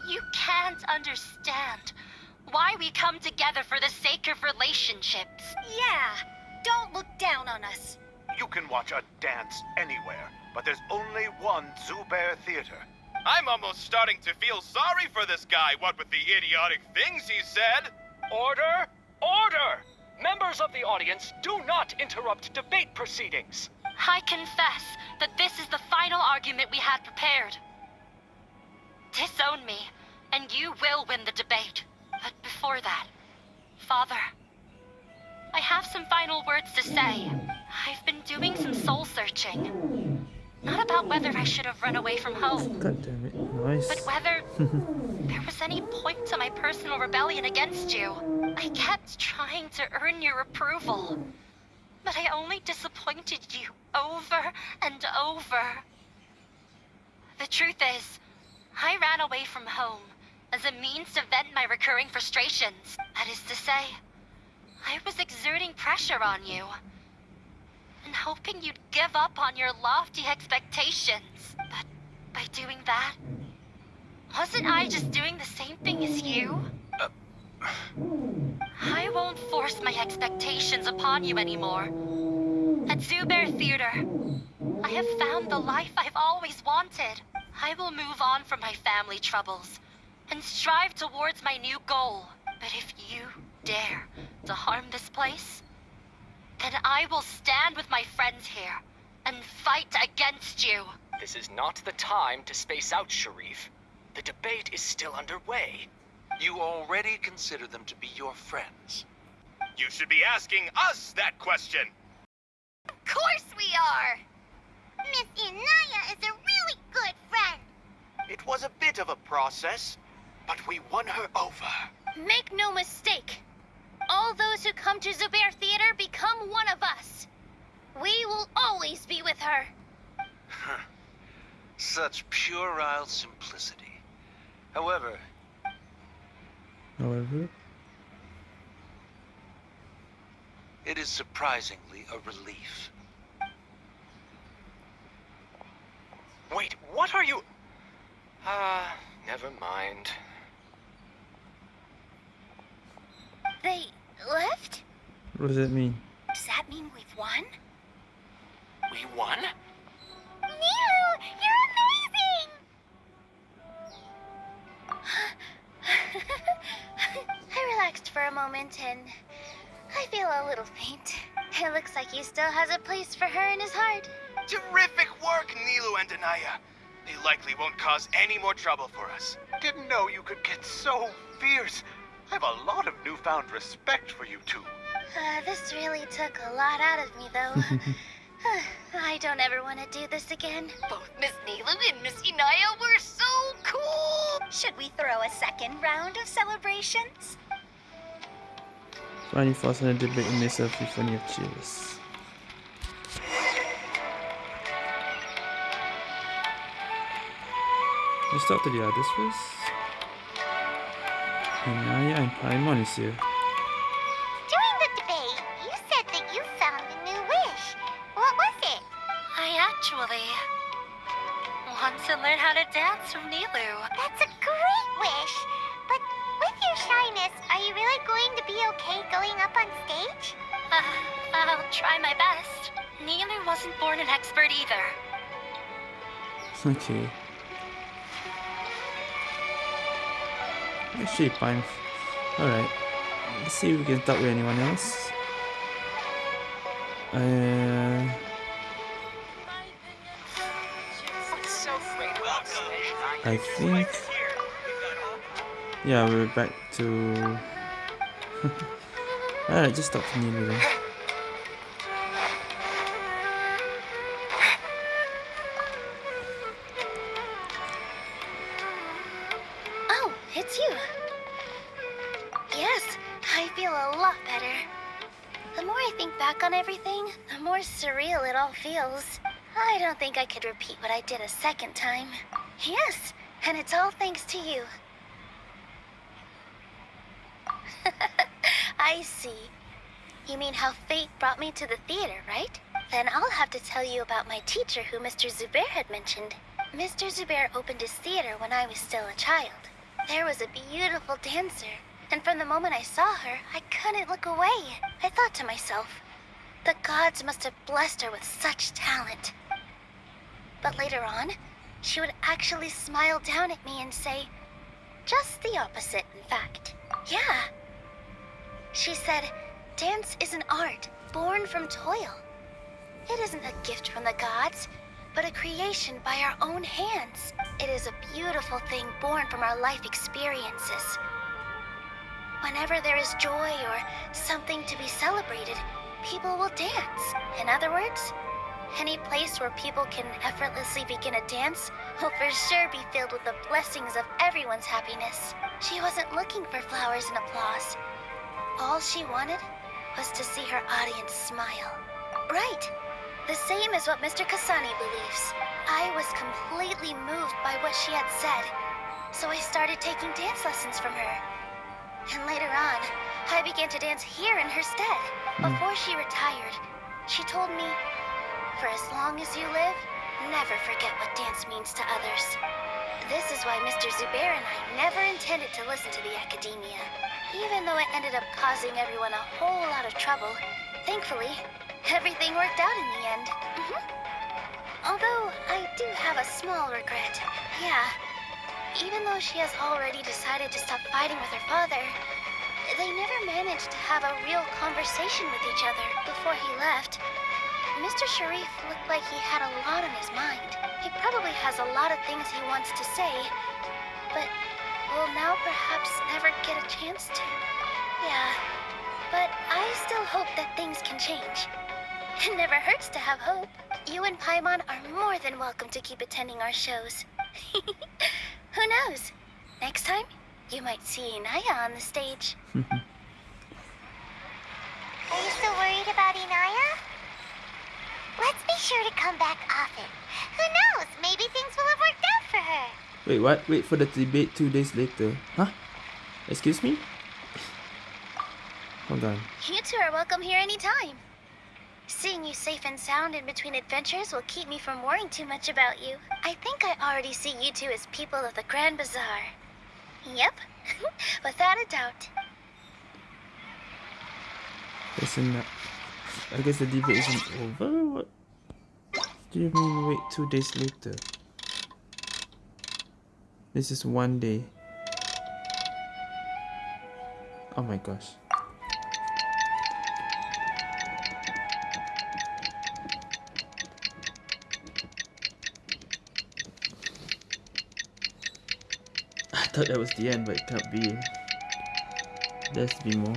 you can't understand why we come together for the sake of relationships. Yeah, don't look down on us. You can watch a dance anywhere, but there's only one Zubayr Theater. I'm almost starting to feel sorry for this guy, what with the idiotic things he said. Order! Order! Members of the audience, do not interrupt debate proceedings. I confess that this is the final argument we had prepared. Disown me, and you will win the debate. But before that, Father, I have some final words to say. I've been doing some soul searching. Not about whether I should have run away from home, God damn it. Nice. but whether *laughs* there was any point to my personal rebellion against you. I kept trying to earn your approval, but I only disappointed you over and over. The truth is, I ran away from home as a means to vent my recurring frustrations. That is to say, I was exerting pressure on you and hoping you'd give up on your lofty expectations. But by doing that, wasn't I just doing the same thing as you? Uh. I won't force my expectations upon you anymore. At Zubayr Theater, I have found the life I've always wanted. I will move on from my family troubles and strive towards my new goal. But if you dare to harm this place, then I will stand with my friends here and fight against you. This is not the time to space out, Sharif. The debate is still underway. You already consider them to be your friends. You should be asking us that question. Of course we are! Miss Inaya is a really good friend. It was a bit of a process, but we won her over. Make no mistake. All those who come to Zubayr Theater become one of us. We will always be with her. Such puerile simplicity. However, However, it is surprisingly a relief. Wait, what are you... Ah, never mind. They left? what does that mean? Does that mean we've won? We won? Nilou, you're amazing! I relaxed for a moment and I feel a little faint. It looks like he still has a place for her in his heart. Terrific work, Nilou and Inaya. They likely won't cause any more trouble for us. Didn't know you could get so fierce. I have a lot of newfound respect for you two. Uh, this really took a lot out of me, though. *laughs* *sighs* I don't ever want to do this again. Both Miss Nilou and Miss Inaya were so cool! Should we throw a second round of celebrations? Finally forcing a debate with myself with funny of cheers. Let's to the others first. Inaya and Paimon is here. Okay. Actually, fine. Alright. Let's see if we can talk with anyone else. Uh, I think. Yeah, we're back to. *laughs* Alright, just talk to Nilou then. Second time. Yes, and it's all thanks to you. *laughs* I see. You mean how fate brought me to the theater, right? Then I'll have to tell you about my teacher who Mr. Zubayr had mentioned. Mr. Zubayr opened his theater when I was still a child. There was a beautiful dancer, and from the moment I saw her, I couldn't look away. I thought to myself, the gods must have blessed her with such talent. But later on, she would actually smile down at me and say, just the opposite, in fact. Yeah. She said, dance is an art born from toil. It isn't a gift from the gods, but a creation by our own hands. It is a beautiful thing born from our life experiences. Whenever there is joy or something to be celebrated, people will dance. In other words, any place where people can effortlessly begin a dance will for sure be filled with the blessings of everyone's happiness. She wasn't looking for flowers and applause. All she wanted was to see her audience smile. Right. The same as what Mr. Kasani believes. I was completely moved by what she had said, so I started taking dance lessons from her. And later on, I began to dance here in her stead. Hmm. Before she retired, she told me, for as long as you live, never forget what dance means to others. This is why Mr. Zubayr and I never intended to listen to the Akademiya. Even though it ended up causing everyone a whole lot of trouble, thankfully, everything worked out in the end. Mm -hmm. Although, I do have a small regret. Yeah. Even though she has already decided to stop fighting with her father, they never managed to have a real conversation with each other before he left. Mr. Sharif looked like he had a lot on his mind. He probably has a lot of things he wants to say, but will now perhaps never get a chance to. Yeah, but I still hope that things can change. *laughs* It never hurts to have hope. You and Paimon are more than welcome to keep attending our shows. *laughs* Who knows? Next time, you might see Inaya on the stage. *laughs* Are you still worried about Inaya? Let's be sure to come back often. Who knows? Maybe things will have worked out for her. Wait, what? Wait for the debate two days later. Huh? Excuse me? Hold on. You two are welcome here anytime. Seeing you safe and sound in between adventures will keep me from worrying too much about you. I think I already see you two as people of the Grand Bazaar. Yep, *laughs* without a doubt. Isn't that... I guess the debate isn't over? What do you mean wait two days later? This is one day. Oh my gosh. I thought that was the end, but it can't be. There has to be more.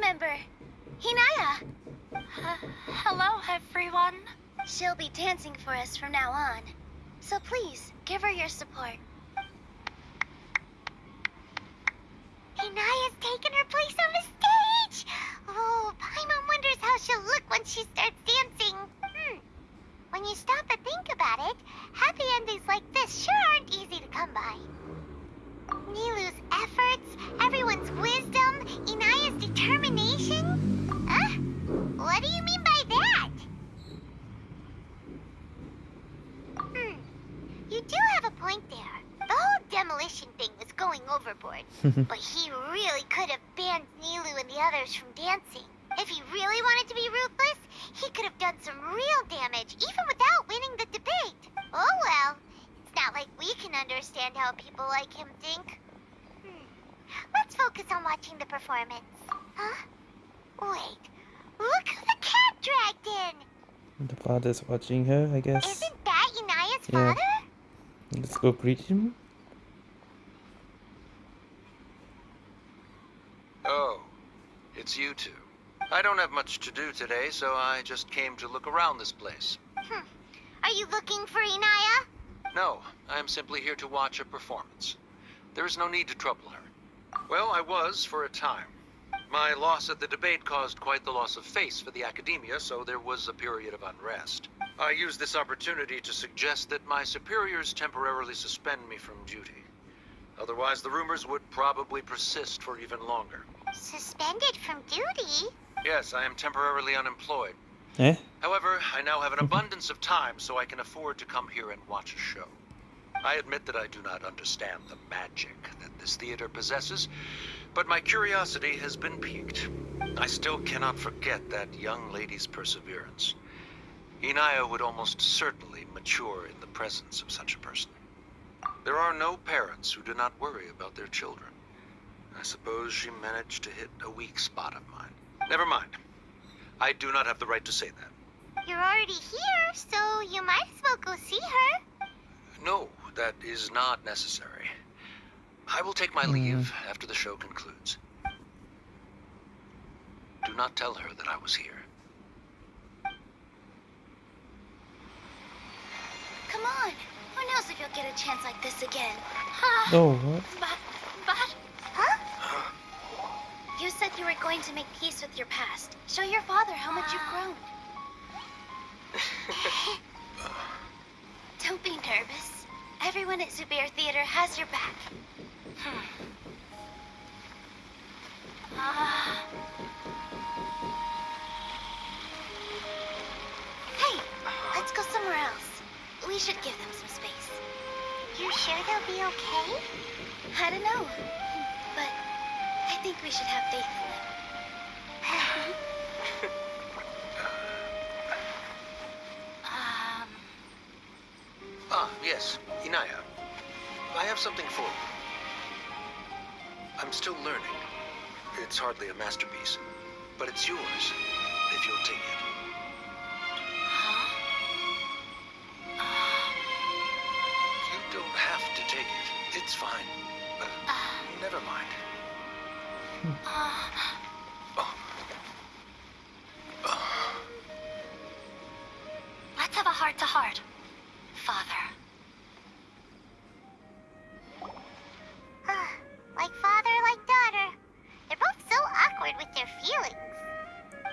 Member, understand how people like him think. Hmm. Let's focus on watching the performance. Huh? Wait. Look who the cat dragged in! The father's watching her, I guess. Isn't that Inaya's Yeah. father? Let's go greet him. Oh, it's you two. I don't have much to do today, so I just came to look around this place. Hmm. Are you looking for Inaya? No, I am simply here to watch a performance. There is no need to trouble her. Well, I was for a time. My loss at the debate caused quite the loss of face for the Akademiya, so there was a period of unrest. I used this opportunity to suggest that my superiors temporarily suspend me from duty. Otherwise, the rumors would probably persist for even longer. Suspended from duty? Yes, I am temporarily unemployed. Eh? However, I now have an abundance of time, so I can afford to come here and watch a show. I admit that I do not understand the magic that this theater possesses, but my curiosity has been piqued. I still cannot forget that young lady's perseverance. Inaya would almost certainly mature in the presence of such a person. There are no parents who do not worry about their children. I suppose she managed to hit a weak spot of mine. Never mind. I do not have the right to say that. You're already here, so you might as well go see her. No, that is not necessary. I will take my hmm. leave after the show concludes. Do not tell her that I was here. Come on. Who knows if you'll get a chance like this again? Huh? Oh, *laughs* what? But, but, huh? You said you were going to make peace with your past. Show your father how much you've grown. *laughs* Don't be nervous. Everyone at Zubayr Theater has your back. Hmm. Ah. Hey, let's go somewhere else. We should give them some space. You sure they'll be okay? I don't know, I think we should have faith in them. um, *laughs* Ah, yes, Inaya. I have something for you. I'm still learning. It's hardly a masterpiece, but it's yours, if you'll take it. Huh? You don't have to take it. It's fine. Uh, never mind. Let's have a heart to heart. Father. Ah, like father, like daughter. They're both so awkward with their feelings.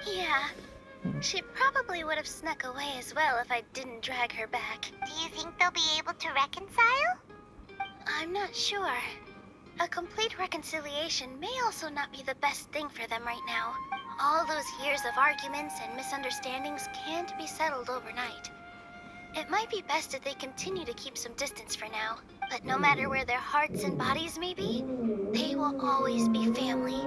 Yeah. She probably would have snuck away as well if I didn't drag her back. Do you think they'll be able to reconcile? I'm not sure. A complete reconciliation may also not be the best thing for them right now. All those years of arguments and misunderstandings can't be settled overnight. It might be best if they continue to keep some distance for now. But no matter where their hearts and bodies may be, they will always be family.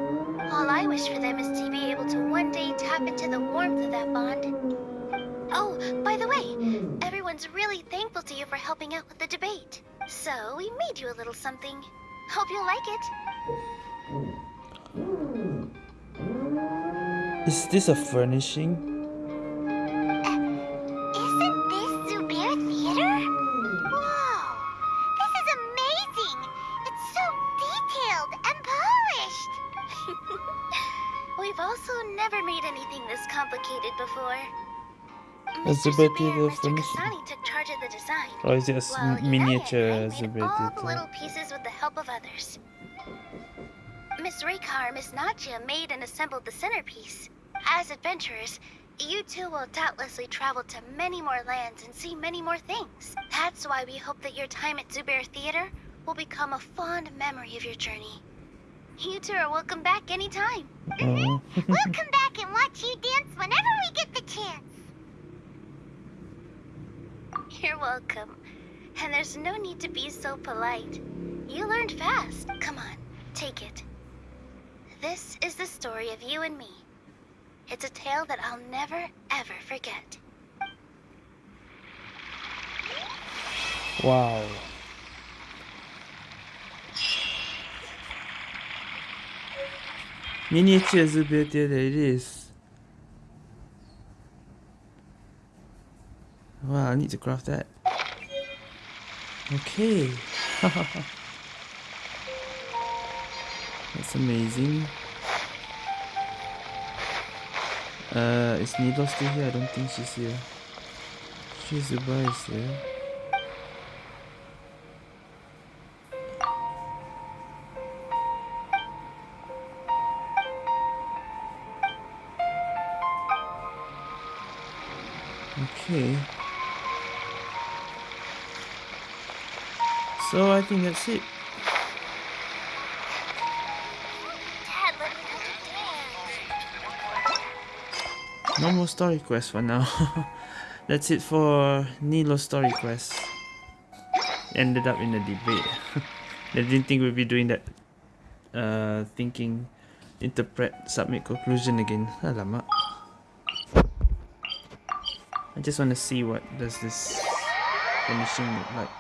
All I wish for them is to be able to one day tap into the warmth of that bond. Oh, by the way, everyone's really thankful to you for helping out with the debate. So we made you a little something. Hope you like it. Is this a furnishing? Uh, isn't this Zubayr Theater? Wow! This is amazing! It's so detailed and polished! *laughs* We've also never made anything this complicated before. A Zubayr Theater furnishing? Or oh, is it a well, miniature Zubayr Theater? Nadia made and assembled the centerpiece. As adventurers, you two will doubtlessly travel to many more lands and see many more things. That's why we hope that your time at Zubayr Theater will become a fond memory of your journey. You two are welcome back anytime. Oh. *laughs* We'll come back and watch you dance whenever we get the chance. You're welcome. And there's no need to be so polite. You learned fast. Come on, take it. This is the story of you and me. It's a tale that I'll never, ever forget. Wow. Miniature Zubayr theater it is. Wow, I need to craft that. Okay. *laughs* That's amazing. Uh, is Needle still here? I don't think she's here. She's Zubai is here. Okay. So I think that's it. No more story quest for now. *laughs* That's it for Nilou story quest. Ended up in a debate. *laughs* I didn't think we'd be doing that. Uh, thinking, interpret, submit conclusion again. Alamak. I just want to see what does this finishing look like.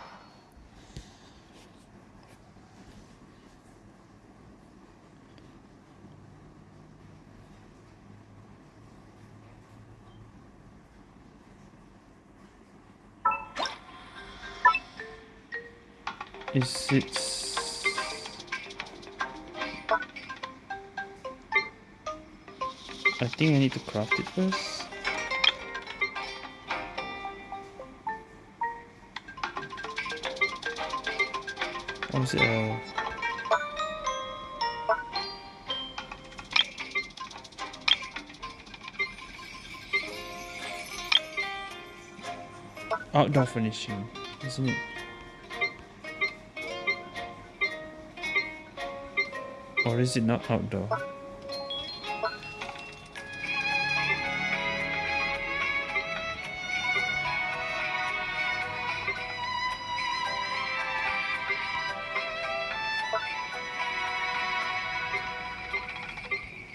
Is it? I think I need to craft it first. Or is it uh, a... Outdoor finishing, isn't it? Or is it not outdoor?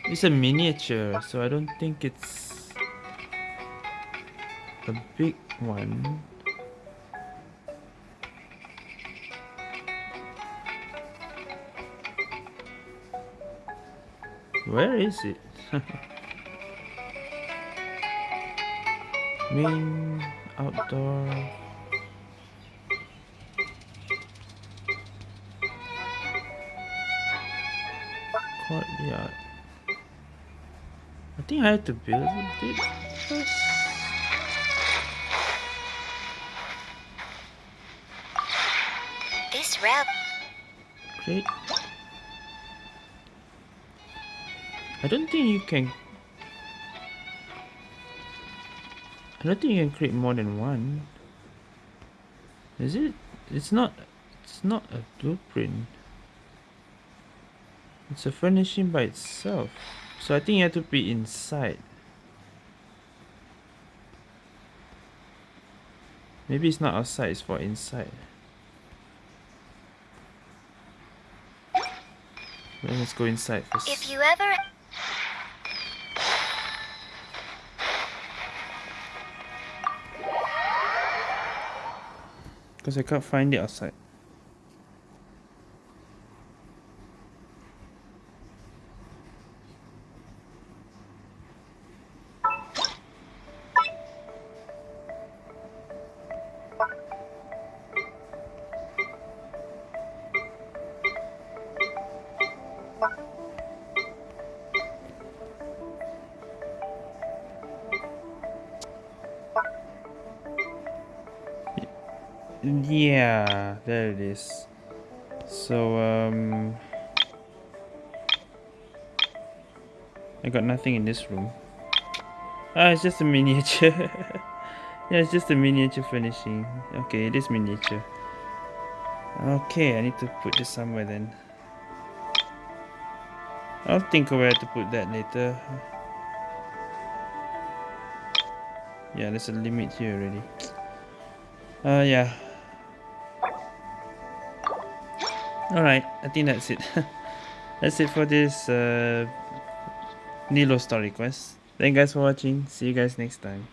It's a miniature, so I don't think it's a big one. Where is it? Main outdoor. Courtyard. I think I have to build it first. This rep. Great. I don't think you can. I don't think you can create more than one. Is it? It's not. It's not a blueprint. It's a furnishing by itself. So I think you have to be inside. Maybe it's not outside, it's for inside. Let's go inside first. If you ever. Because I can't find it outside. There it is. So, um... I got nothing in this room. Ah, it's just a miniature. *laughs* yeah, it's just a miniature furnishing. Okay, it is miniature. Okay, I need to put this somewhere then. I'll think of where to put that later. Yeah, there's a limit here already. Uh, yeah. Alright, I think that's it. *laughs* that's it for this uh, Nilou story quest. Thank you guys for watching. See you guys next time.